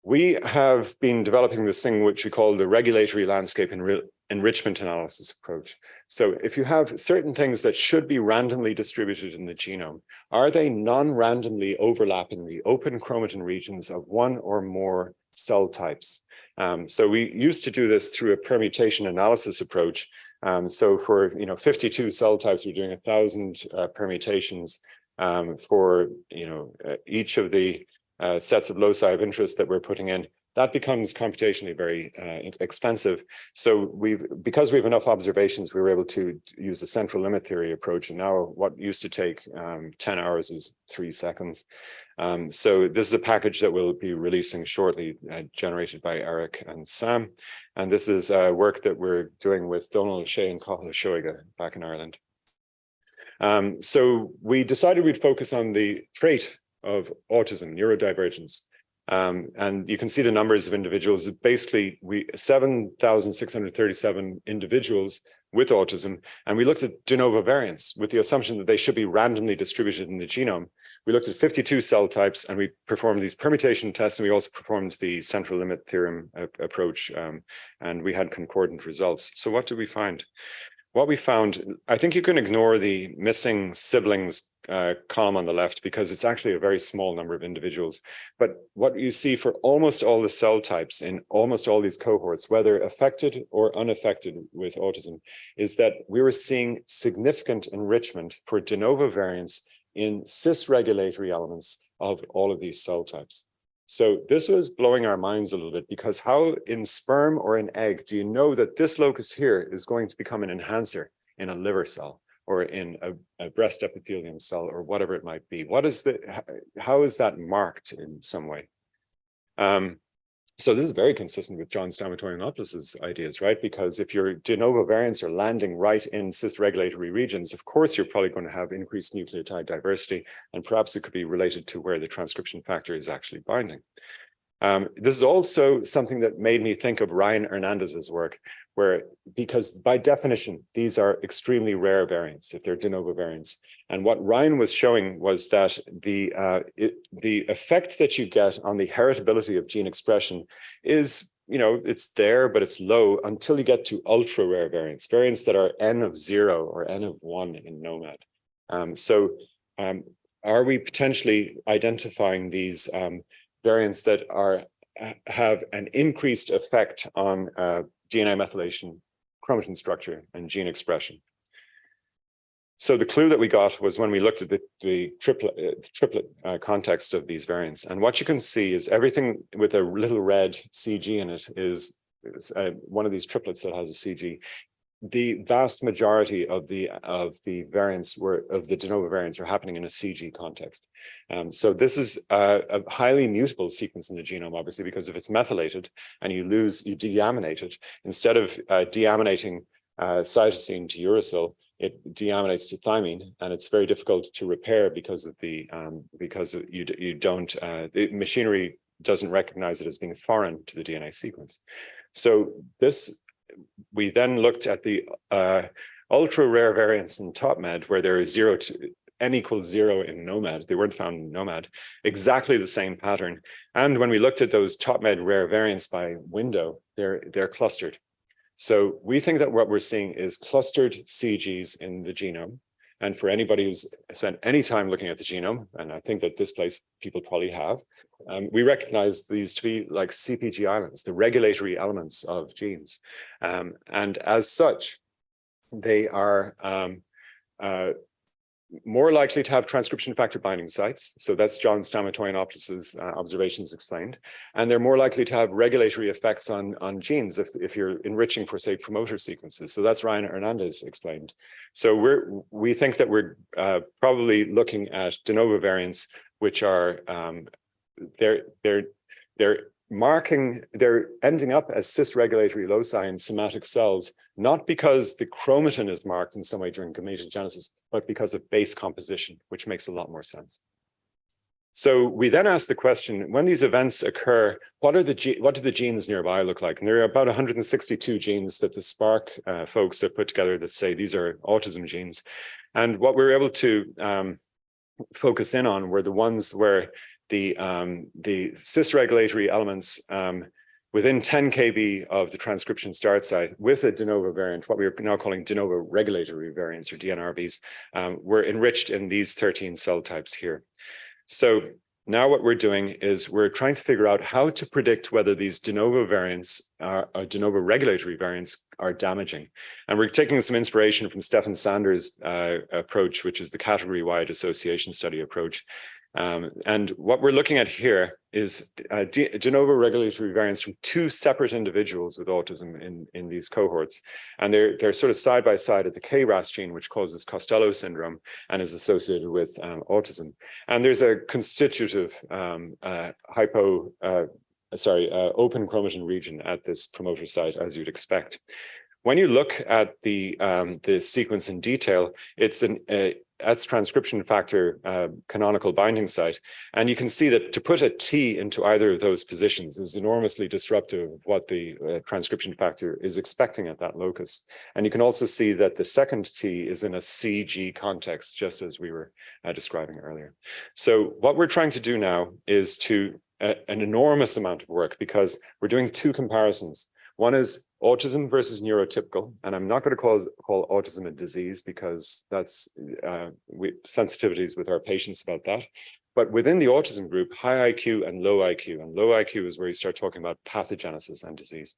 We have been developing this thing which we call the regulatory landscape and enrichment analysis approach. So if you have certain things that should be randomly distributed in the genome, are they non-randomly overlapping the open chromatin regions of one or more cell types? Um, so we used to do this through a permutation analysis approach, um, so for you know 52 cell types, we're doing a thousand uh, permutations um, for you know uh, each of the uh, sets of loci of interest that we're putting in. That becomes computationally very uh, expensive. So we've because we have enough observations, we were able to use a central limit theory approach. And now what used to take um, 10 hours is three seconds. Um, so this is a package that we'll be releasing shortly, uh, generated by Eric and Sam. And this is uh, work that we're doing with Donald O'Shea and Cathal Seoighe back in Ireland. Um, so we decided we'd focus on the trait of autism, neurodivergence. Um, and you can see the numbers of individuals. Basically, we 7,637 individuals with autism, and we looked at de novo variants with the assumption that they should be randomly distributed in the genome. We looked at 52 cell types, and we performed these permutation tests, and we also performed the central limit theorem approach, um, and we had concordant results. So what did we find? What we found, I think you can ignore the missing siblings uh, column on the left because it's actually a very small number of individuals. But what you see for almost all the cell types in almost all these cohorts, whether affected or unaffected with autism, is that we were seeing significant enrichment for de novo variants in cis regulatory elements of all of these cell types. So this was blowing our minds a little bit because how in sperm or in egg do you know that this locus here is going to become an enhancer in a liver cell or in a, a breast epithelium cell or whatever it might be? What is the, how is that marked in some way? Um, so this is very consistent with John Stamatoyannopoulos's ideas, right? Because if your de novo variants are landing right in cis-regulatory regions, of course, you're probably going to have increased nucleotide diversity, and perhaps it could be related to where the transcription factor is actually binding. Um, this is also something that made me think of Ryan Hernandez's work, where because by definition, these are extremely rare variants if they're de novo variants. And what Ryan was showing was that the uh, it, the effect that you get on the heritability of gene expression is you know, it's there, but it's low until you get to ultra rare variants, variants that are n of zero or n of one in gnomAD. Um, so um, are we potentially identifying these um, variants that are have an increased effect on uh, DNA methylation, chromatin structure, and gene expression. So the clue that we got was when we looked at the, the triplet, uh, triplet uh, context of these variants. And what you can see is everything with a little red CG in it is, is uh, one of these triplets that has a CG the vast majority of the of the variants were of the de novo variants are happening in a CG context. Um, so this is a, a, highly mutable sequence in the genome, obviously, because if it's methylated and you lose, you deaminate it, instead of uh, deaminating uh, cytosine to uracil, it deaminates to thymine, and it's very difficult to repair because of the um, because of you you don't uh, the machinery doesn't recognize it as being foreign to the DNA sequence. So this we then looked at the uh, ultra rare variants in TopMed where there is zero to n equals zero in gnomAD. They weren't found in gnomAD. Exactly the same pattern. And when we looked at those TopMed rare variants by window they're they're clustered. So we think that what we're seeing is clustered cgs in the genome and for anybody who's spent any time looking at the genome, and I think that this place people probably have, um, we recognize these to be like CPG islands, the regulatory elements of genes. Um, and as such, they are um, uh, more likely to have transcription factor binding sites. So that's John Stamatoyannopoulos's uh, observations explained. And they're more likely to have regulatory effects on, on genes if, if you're enriching for, say, promoter sequences. So that's Ryan Hernandez explained. So we're, we think that we're uh, probably looking at de novo variants, which are, um, they're, they're, they're marking, they're ending up as cis-regulatory loci in somatic cells, not because the chromatin is marked in some way during gametogenesis, but because of base composition, which makes a lot more sense. So we then ask the question, when these events occur, what are the what do the genes nearby look like? And there are about 162 genes that the Spark uh, folks have put together that say these are autism genes. And what we were able to um, focus in on were the ones where the, um, the cis-regulatory elements um, within 10 kb of the transcription start site with a de novo variant, what we are now calling de novo regulatory variants or DNRVs, um, were enriched in these 13 cell types here. So now what we're doing is we're trying to figure out how to predict whether these de novo variants are, or de novo regulatory variants are damaging. And we're taking some inspiration from Stephan Sanders' uh, approach, which is the category-wide association study approach. Um, and what we're looking at here is uh, de, de novo regulatory variants from two separate individuals with autism in, in these cohorts. And they're, they're sort of side by side at the KRAS gene, which causes Costello syndrome and is associated with um, autism. And there's a constitutive um, uh, hypo, uh, sorry, uh, open chromatin region at this promoter site, as you'd expect. When you look at the um, the sequence in detail, it's an uh, that's transcription factor uh, canonical binding site. And you can see that to put a T into either of those positions is enormously disruptive of what the uh, transcription factor is expecting at that locus. And you can also see that the second T is in a CG context, just as we were uh, describing earlier. So what we're trying to do now is to uh, an enormous amount of work because we're doing two comparisons. One is autism versus neurotypical, and I'm not going to call, call autism a disease because that's uh, we, sensitivities with our patients about that. But within the autism group, high IQ and low IQ, and low IQ is where you start talking about pathogenesis and disease.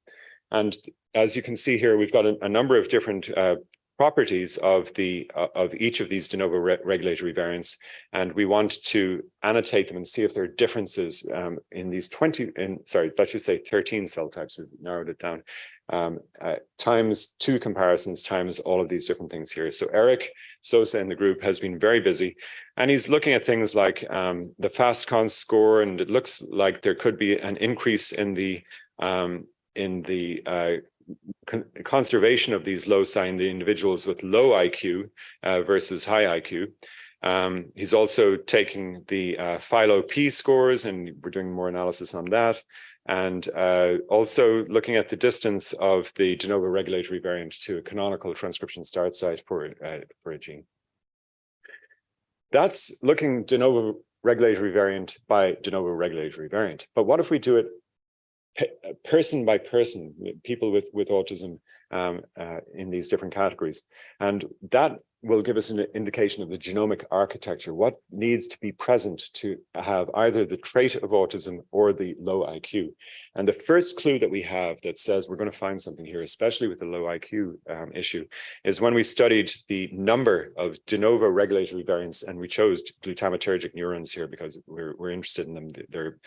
And as you can see here, we've got a, a number of different uh, properties of the uh, of each of these de novo re regulatory variants and we want to annotate them and see if there are differences um, in these 20 in sorry let's just say 13 cell types we've narrowed it down um, uh, times two comparisons times all of these different things here. So Eric Sosa in the group has been very busy and he's looking at things like um, the phastCons score and it looks like there could be an increase in the um, in the uh, con conservation of these loci in the individuals with low IQ uh, versus high IQ. Um, he's also taking the uh, phyloP scores and we're doing more analysis on that. And uh, also looking at the distance of the de novo regulatory variant to a canonical transcription start site for, uh, for a gene. That's looking de novo regulatory variant by de novo regulatory variant. But what if we do it person by person, people with, with autism um, uh, in these different categories. And that will give us an indication of the genomic architecture, what needs to be present to have either the trait of autism or the low IQ. And the first clue that we have that says we're going to find something here, especially with the low IQ um, issue, is when we studied the number of de novo regulatory variants, and we chose glutamatergic neurons here because we're, we're interested in them. They're,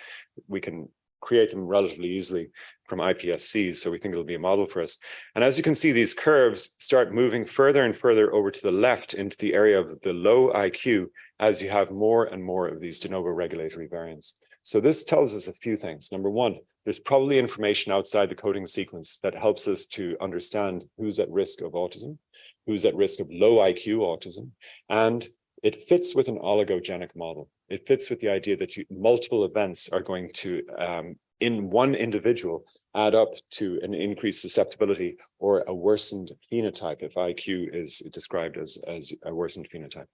we can create them relatively easily from iPSCs. So we think it'll be a model for us. And as you can see, these curves start moving further and further over to the left into the area of the low IQ as you have more and more of these de novo regulatory variants. So this tells us a few things. Number one, there's probably information outside the coding sequence that helps us to understand who's at risk of autism, who's at risk of low IQ autism, and it fits with an oligogenic model. It fits with the idea that you, multiple events are going to, um, in one individual, add up to an increased susceptibility or a worsened phenotype if IQ is described as, as a worsened phenotype.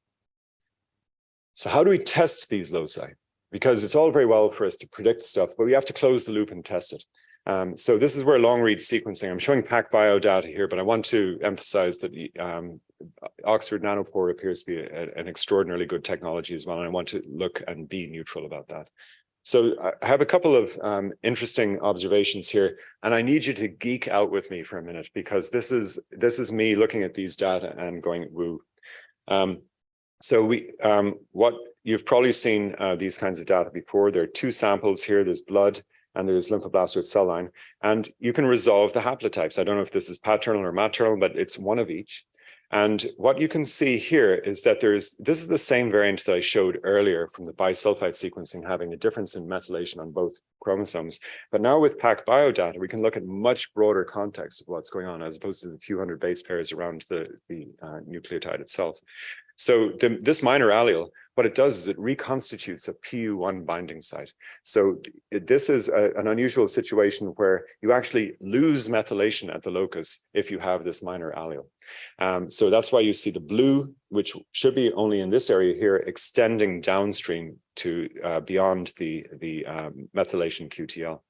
So how do we test these loci? Because it's all very well for us to predict stuff, but we have to close the loop and test it. Um, so this is where long read sequencing, I'm showing PacBio data here, but I want to emphasize that um, Oxford Nanopore appears to be a, an extraordinarily good technology as well. And I want to look and be neutral about that. So I have a couple of um, interesting observations here, and I need you to geek out with me for a minute because this is this is me looking at these data and going woo. Um, so we um, what you've probably seen uh, these kinds of data before. There are two samples here. There's blood and there's lymphoblastoid cell line, and you can resolve the haplotypes. I don't know if this is paternal or maternal, but it's one of each. And what you can see here is that there's, this is the same variant that I showed earlier from the bisulfite sequencing having a difference in methylation on both chromosomes. But now with PacBio data, we can look at much broader context of what's going on as opposed to the few hundred base pairs around the, the uh, nucleotide itself. So the, this minor allele, what it does is it reconstitutes a PU1 binding site. So this is a, an unusual situation where you actually lose methylation at the locus if you have this minor allele. Um, so that's why you see the blue, which should be only in this area here, extending downstream to uh, beyond the, the um, methylation QTL.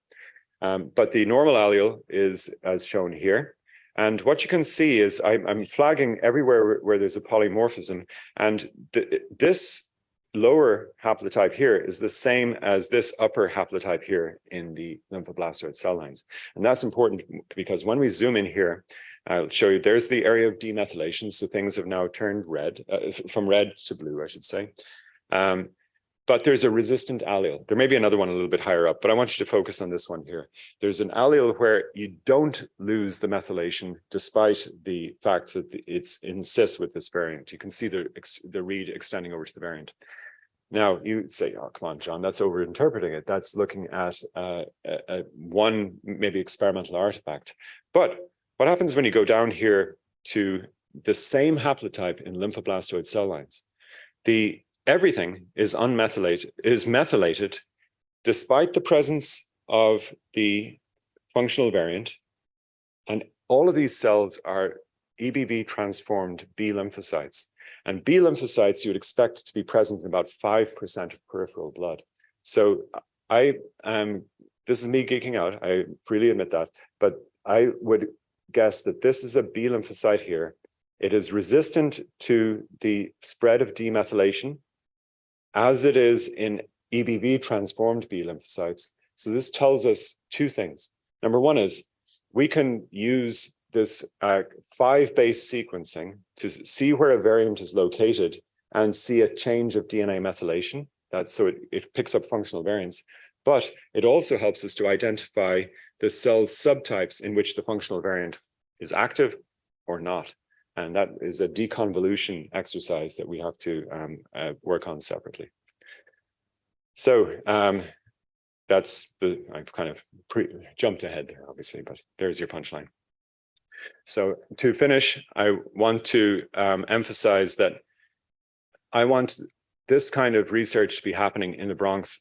Um, but the normal allele is as shown here. And what you can see is I'm, I'm flagging everywhere where there's a polymorphism. And th this lower haplotype here is the same as this upper haplotype here in the lymphoblastoid cell lines. And that's important because when we zoom in here, I'll show you there's the area of demethylation. So things have now turned red, uh, from red to blue, I should say. Um, but there's a resistant allele. There may be another one a little bit higher up, but I want you to focus on this one here. There's an allele where you don't lose the methylation despite the fact that it's in cis with this variant. You can see the, the read extending over to the variant. Now you say, oh, come on, John, that's overinterpreting it. That's looking at uh, a, a one maybe experimental artifact. But what happens when you go down here to the same haplotype in lymphoblastoid cell lines? The everything is unmethylated, is methylated despite the presence of the functional variant. And all of these cells are EBV transformed B lymphocytes. And B lymphocytes you would expect to be present in about 5% of peripheral blood. So I am, this is me geeking out, I freely admit that, but I would guess that this is a B lymphocyte here. It is resistant to the spread of demethylation as it is in EBV transformed B lymphocytes. So this tells us two things. Number one is we can use this uh, five base sequencing to see where a variant is located and see a change of DNA methylation. That's so it, it picks up functional variants, but it also helps us to identify the cell subtypes in which the functional variant is active or not. And that is a deconvolution exercise that we have to um, uh, work on separately. So um, that's the, I've kind of jumped ahead there, obviously, but there's your punchline. So to finish, I want to um, emphasize that I want this kind of research to be happening in the Bronx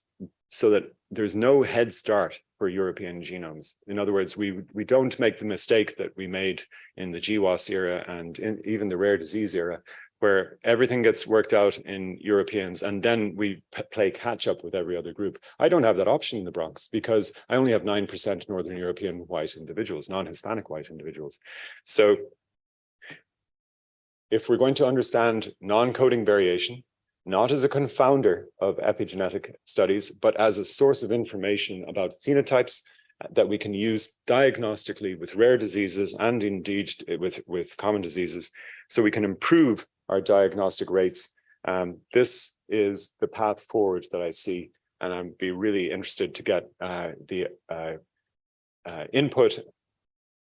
so that there's no head start for European genomes. In other words, we, we don't make the mistake that we made in the GWAS era and in, even the rare disease era, where everything gets worked out in Europeans and then we play catch up with every other group. I don't have that option in the Bronx because I only have 9% Northern European white individuals, non-Hispanic white individuals. So if we're going to understand non-coding variation, not as a confounder of epigenetic studies, but as a source of information about phenotypes uh, that we can use diagnostically with rare diseases and indeed uh, with, with common diseases, so we can improve our diagnostic rates. Um, this is the path forward that I see, and I'd be really interested to get uh, the uh, uh, input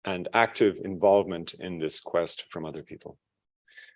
and active involvement in this quest from other people.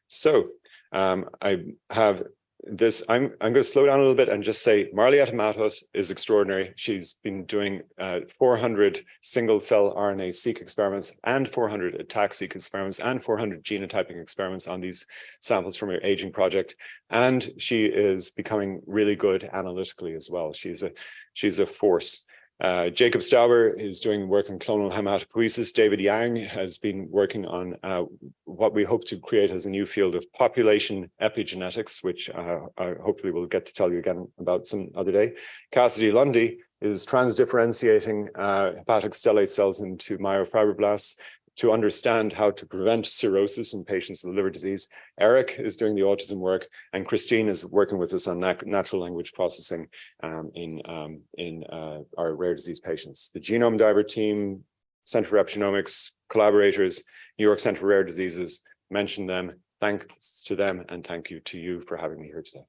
So um, I have this, I'm, I'm going to slow down a little bit and just say Marlieta Matos is extraordinary. She's been doing uh, 400 single cell RNA seq experiments and 400 ATAC seq experiments and 400 genotyping experiments on these samples from her aging project. And she is becoming really good analytically as well. She's a, she's a force. Uh, Jacob Stauber is doing work on clonal hematopoiesis. David Yang has been working on uh, what we hope to create as a new field of population epigenetics, which uh, I hopefully will get to tell you again about some other day. Cassidy Lundy is transdifferentiating uh, hepatic stellate cells into myofibroblasts to understand how to prevent cirrhosis in patients with liver disease. Eric is doing the autism work, and Christine is working with us on nat natural language processing um, in, um, in uh, our rare disease patients. The Genome Diver team, Center for Epigenomics, collaborators, New York Center for Rare Diseases, mention them. Thanks to them, and thank you to you for having me here today.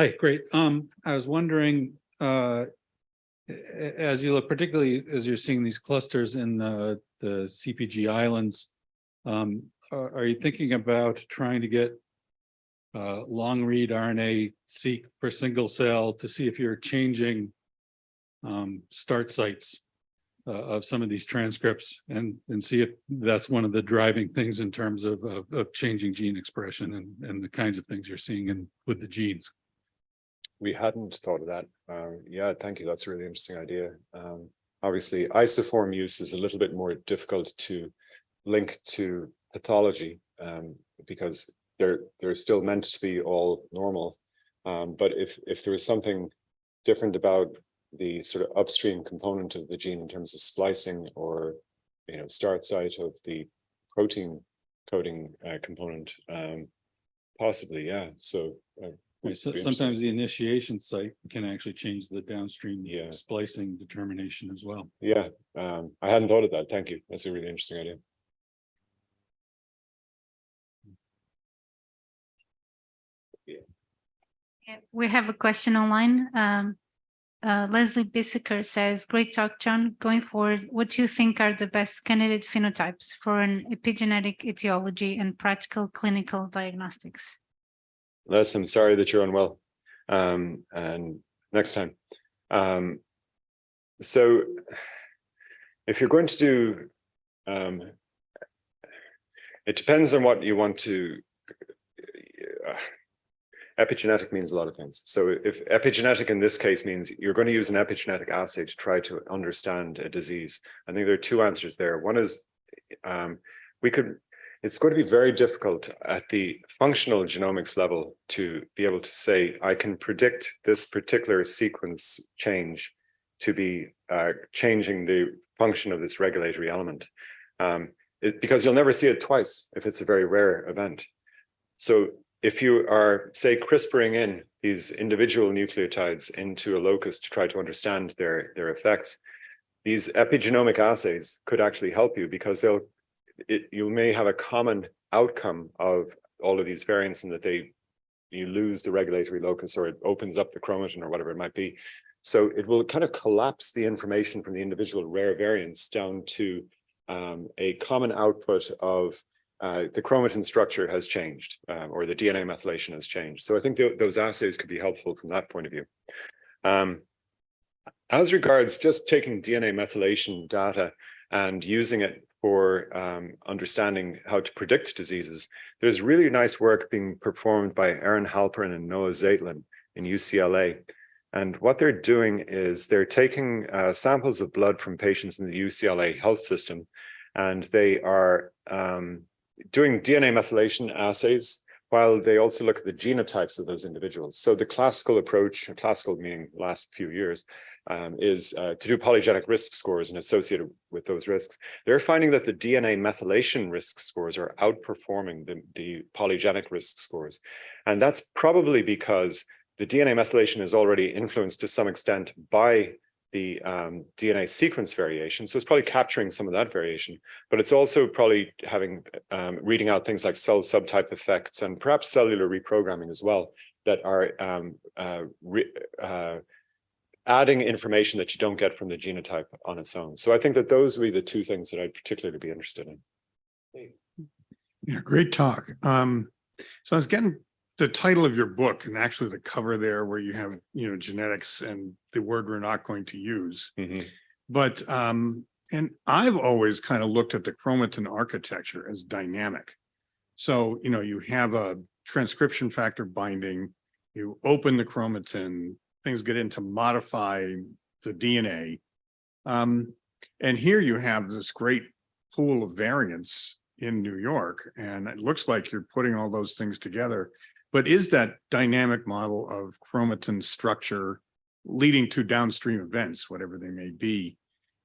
Hi, great. Um, I was wondering, uh, as you look, particularly as you're seeing these clusters in the, the CPG islands, um, are, are you thinking about trying to get uh, long read RNA seq per single cell to see if you're changing um, start sites uh, of some of these transcripts and, and see if that's one of the driving things in terms of, of, of changing gene expression and, and the kinds of things you're seeing in with the genes. We hadn't thought of that. Um, yeah, thank you. That's a really interesting idea. Um, obviously, isoform use is a little bit more difficult to link to pathology um, because they're they're still meant to be all normal. Um, but if if there was something different about the sort of upstream component of the gene in terms of splicing or you know start site of the protein coding uh, component, um, possibly, yeah, so. uh, Right, so be sometimes the initiation site can actually change the downstream Yeah. splicing determination as well. Yeah, um, I hadn't thought of that. Thank you. That's a really interesting idea. Yeah, We have a question online. Um, uh, Leslie Biesecker says, great talk, John. Going forward, what do you think are the best candidate phenotypes for an epigenetic etiology and practical clinical diagnostics? Les, I'm sorry that you're unwell. Um, and next time. Um, so if you're going to do, um, it depends on what you want to. uh, Epigenetic means a lot of things. So if epigenetic in this case means you're going to use an epigenetic assay to try to understand a disease. I think there are two answers there. One is um, we could it's going to be very difficult at the functional genomics level to be able to say, I can predict this particular sequence change to be uh, changing the function of this regulatory element. Um, it- because you'll never see it twice if it's a very rare event. So if you are, say, CRISPRing in these individual nucleotides into a locus to try to understand their, their effects, these epigenomic assays could actually help you because they'll it, you may have a common outcome of all of these variants and that they you lose the regulatory locus or it opens up the chromatin or whatever it might be. So it will kind of collapse the information from the individual rare variants down to um, a common output of uh, the chromatin structure has changed um, or the DNA methylation has changed. So I think th those assays could be helpful from that point of view. Um, as regards just taking DNA methylation data and using it for um, understanding how to predict diseases, there's really nice work being performed by Eran Halperin and Noah Zaitlen in UCLA. And what they're doing is they're taking uh, samples of blood from patients in the UCLA health system, and they are um, doing DNA methylation assays while they also look at the genotypes of those individuals. So the classical approach, classical meaning last few years, um, is uh, to do polygenic risk scores and associated with those risks. They're finding that the DNA methylation risk scores are outperforming the, the polygenic risk scores. And that's probably because the DNA methylation is already influenced to some extent by the um, DNA sequence variation. So it's probably capturing some of that variation, but it's also probably having um, reading out things like cell subtype effects and perhaps cellular reprogramming as well that are um, uh, re, uh, adding information that you don't get from the genotype on its own. So I think that those would be the two things that I'd particularly be interested in. Yeah, great talk. Um, so I was getting the title of your book and actually the cover there where you have, you know, genetics and the word we're not going to use. But, um, and I've always kind of looked at the chromatin architecture as dynamic. So, you know, you have a transcription factor binding, you open the chromatin, things get into modify the DNA. Um, and here you have this great pool of variants in New York, and it looks like you're putting all those things together. But is that dynamic model of chromatin structure leading to downstream events, whatever they may be?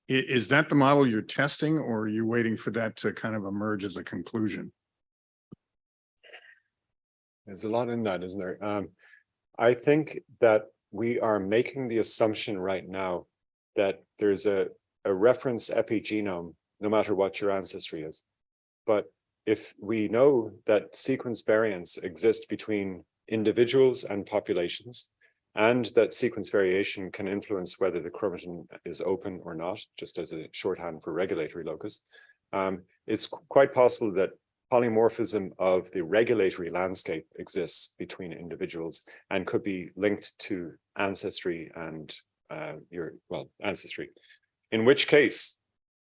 is that the model you're testing, or are you waiting for that to kind of emerge as a conclusion? There's a lot in that, isn't there? Um, I think that we are making the assumption right now that there's a, a reference epigenome, no matter what your ancestry is. But if we know that sequence variants exist between individuals and populations, and that sequence variation can influence whether the chromatin is open or not, just as a shorthand for regulatory locus, um, it's quite possible that polymorphism of the regulatory landscape exists between individuals and could be linked to ancestry and uh, your, well, ancestry. In which case,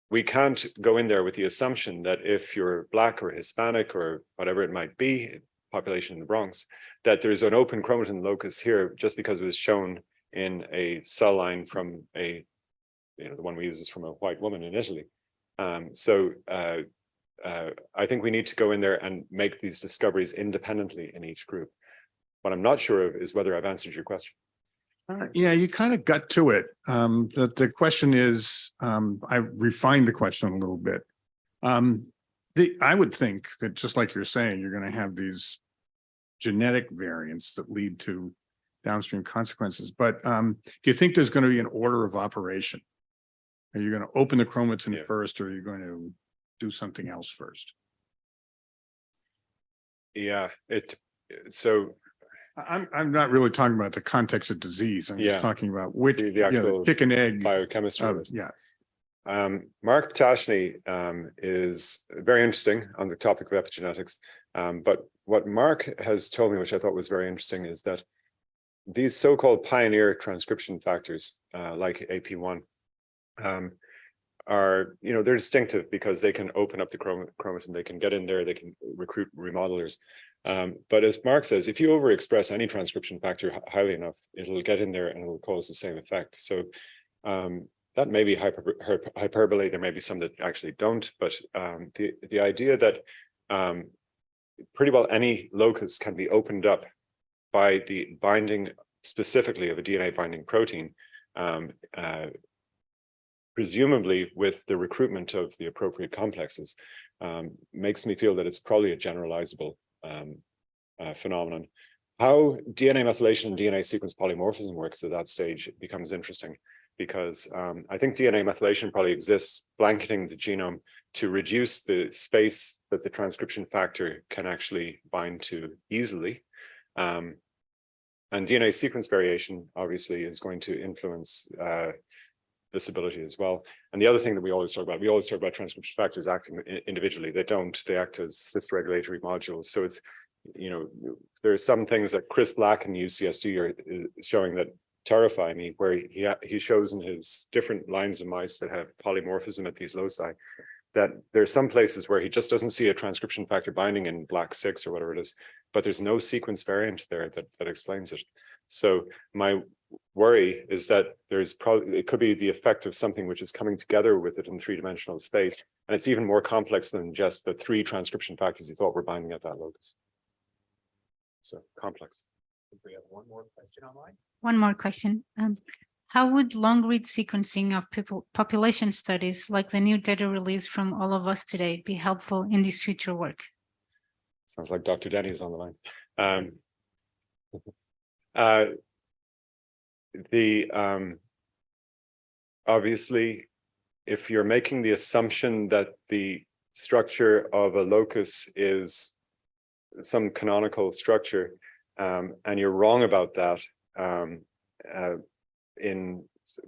we can't go in there with the assumption that if you're Black or Hispanic or whatever it might be, population in the Bronx, that there's an open chromatin locus here just because it was shown in a cell line from a, you know, the one we use is from a white woman in Italy. Um, so uh, uh, I think we need to go in there and make these discoveries independently in each group. What I'm not sure of is whether I've answered your question. Uh, Yeah, you kind of got to it. Um, the, the question is, um, I refined the question a little bit. Um, the, I would think that just like you're saying, you're gonna have these genetic variants that lead to downstream consequences. But um, do you think there's going to be an order of operation? Are you going to open the chromatin Yeah. first or are you going to do something else first? Yeah, it, so I'm, I'm not really talking about the context of disease. I'm Yeah. just talking about which, the, the you know, actual chicken egg. biochemistry. of. Yeah, Um, Mark Ptashne um, is very interesting on the topic of epigenetics. Um, but what Mark has told me, which I thought was very interesting, is that these so-called pioneer transcription factors, uh, like AP1, um, are, you know, they're distinctive because they can open up the chrom- chromatin, they can get in there, they can recruit remodelers. Um, but as Mark says, if you overexpress any transcription factor highly enough, it'll get in there and it'll cause the same effect. So um, that may be hyper, hyper- hyperbole. There may be some that actually don't, but um, the the idea that um, pretty well any locus can be opened up by the binding specifically of a DNA binding protein, um, uh, presumably with the recruitment of the appropriate complexes, um, makes me feel that it's probably a generalizable um, uh, phenomenon. How DNA methylation and DNA sequence polymorphism works at that stage becomes interesting because um, I think DNA methylation probably exists blanketing the genome to reduce the space that the transcription factor can actually bind to easily. Um, and DNA sequence variation obviously is going to influence uh, this ability as well. And the other thing that we always talk about, we always talk about transcription factors acting individually. They don't, they act as cis-regulatory modules. So it's, you know, there are some things that Chris Glass in UCSD are is showing that terrify me, where he he shows in his different lines of mice that have polymorphism at these loci, that there are some places where he just doesn't see a transcription factor binding in black six or whatever it is, but there's no sequence variant there that that explains it. So my worry is that there's probably it could be the effect of something which is coming together with it in three-dimensional space, and it's even more complex than just the three transcription factors you thought were binding at that locus. So complex. We have one more question online. One more question. Um, how would long read sequencing of people, population studies like the new data release from all of us today be helpful in this future work? Sounds like Dr. Denny is on the line. Um, *laughs* uh, the, um, obviously, if you're making the assumption that the structure of a locus is some canonical structure, um, and you're wrong about that, um, uh, in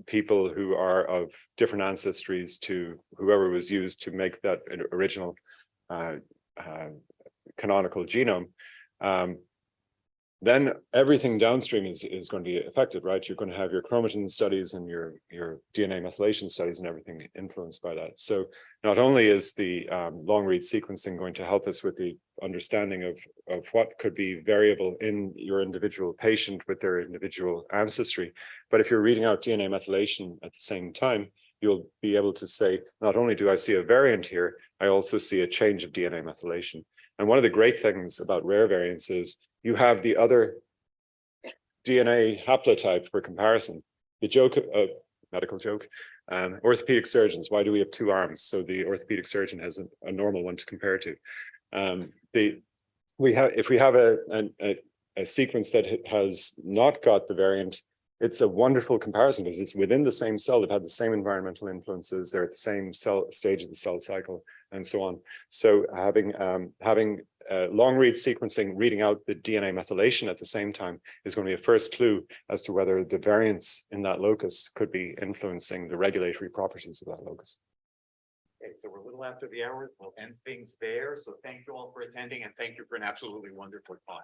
people who are of different ancestries to whoever was used to make that original uh, uh, canonical genome, um, then everything downstream is is going to be affected, right? You're going to have your chromatin studies and your your DNA methylation studies and everything influenced by that. So not only is the um, long read sequencing going to help us with the understanding of of what could be variable in your individual patient with their individual ancestry, but if you're reading out DNA methylation at the same time, you'll be able to say, not only do I see a variant here, I also see a change of DNA methylation. And one of the great things about rare variants is you have the other DNA haplotype for comparison. The joke, uh, medical joke, um, orthopedic surgeons, why do we have two arms? So the orthopedic surgeon has a, a normal one to compare to. Um, the, we have, if we have a, a, a sequence that has not got the variant, it's a wonderful comparison because it's within the same cell. They've had the same environmental influences. They're at the same cell stage of the cell cycle and so on. So having um, having uh, long read sequencing, reading out the DNA methylation at the same time is going to be a first clue as to whether the variants in that locus could be influencing the regulatory properties of that locus. Okay, so we're a little after the hour. We'll end things there. So thank you all for attending and thank you for an absolutely wonderful talk.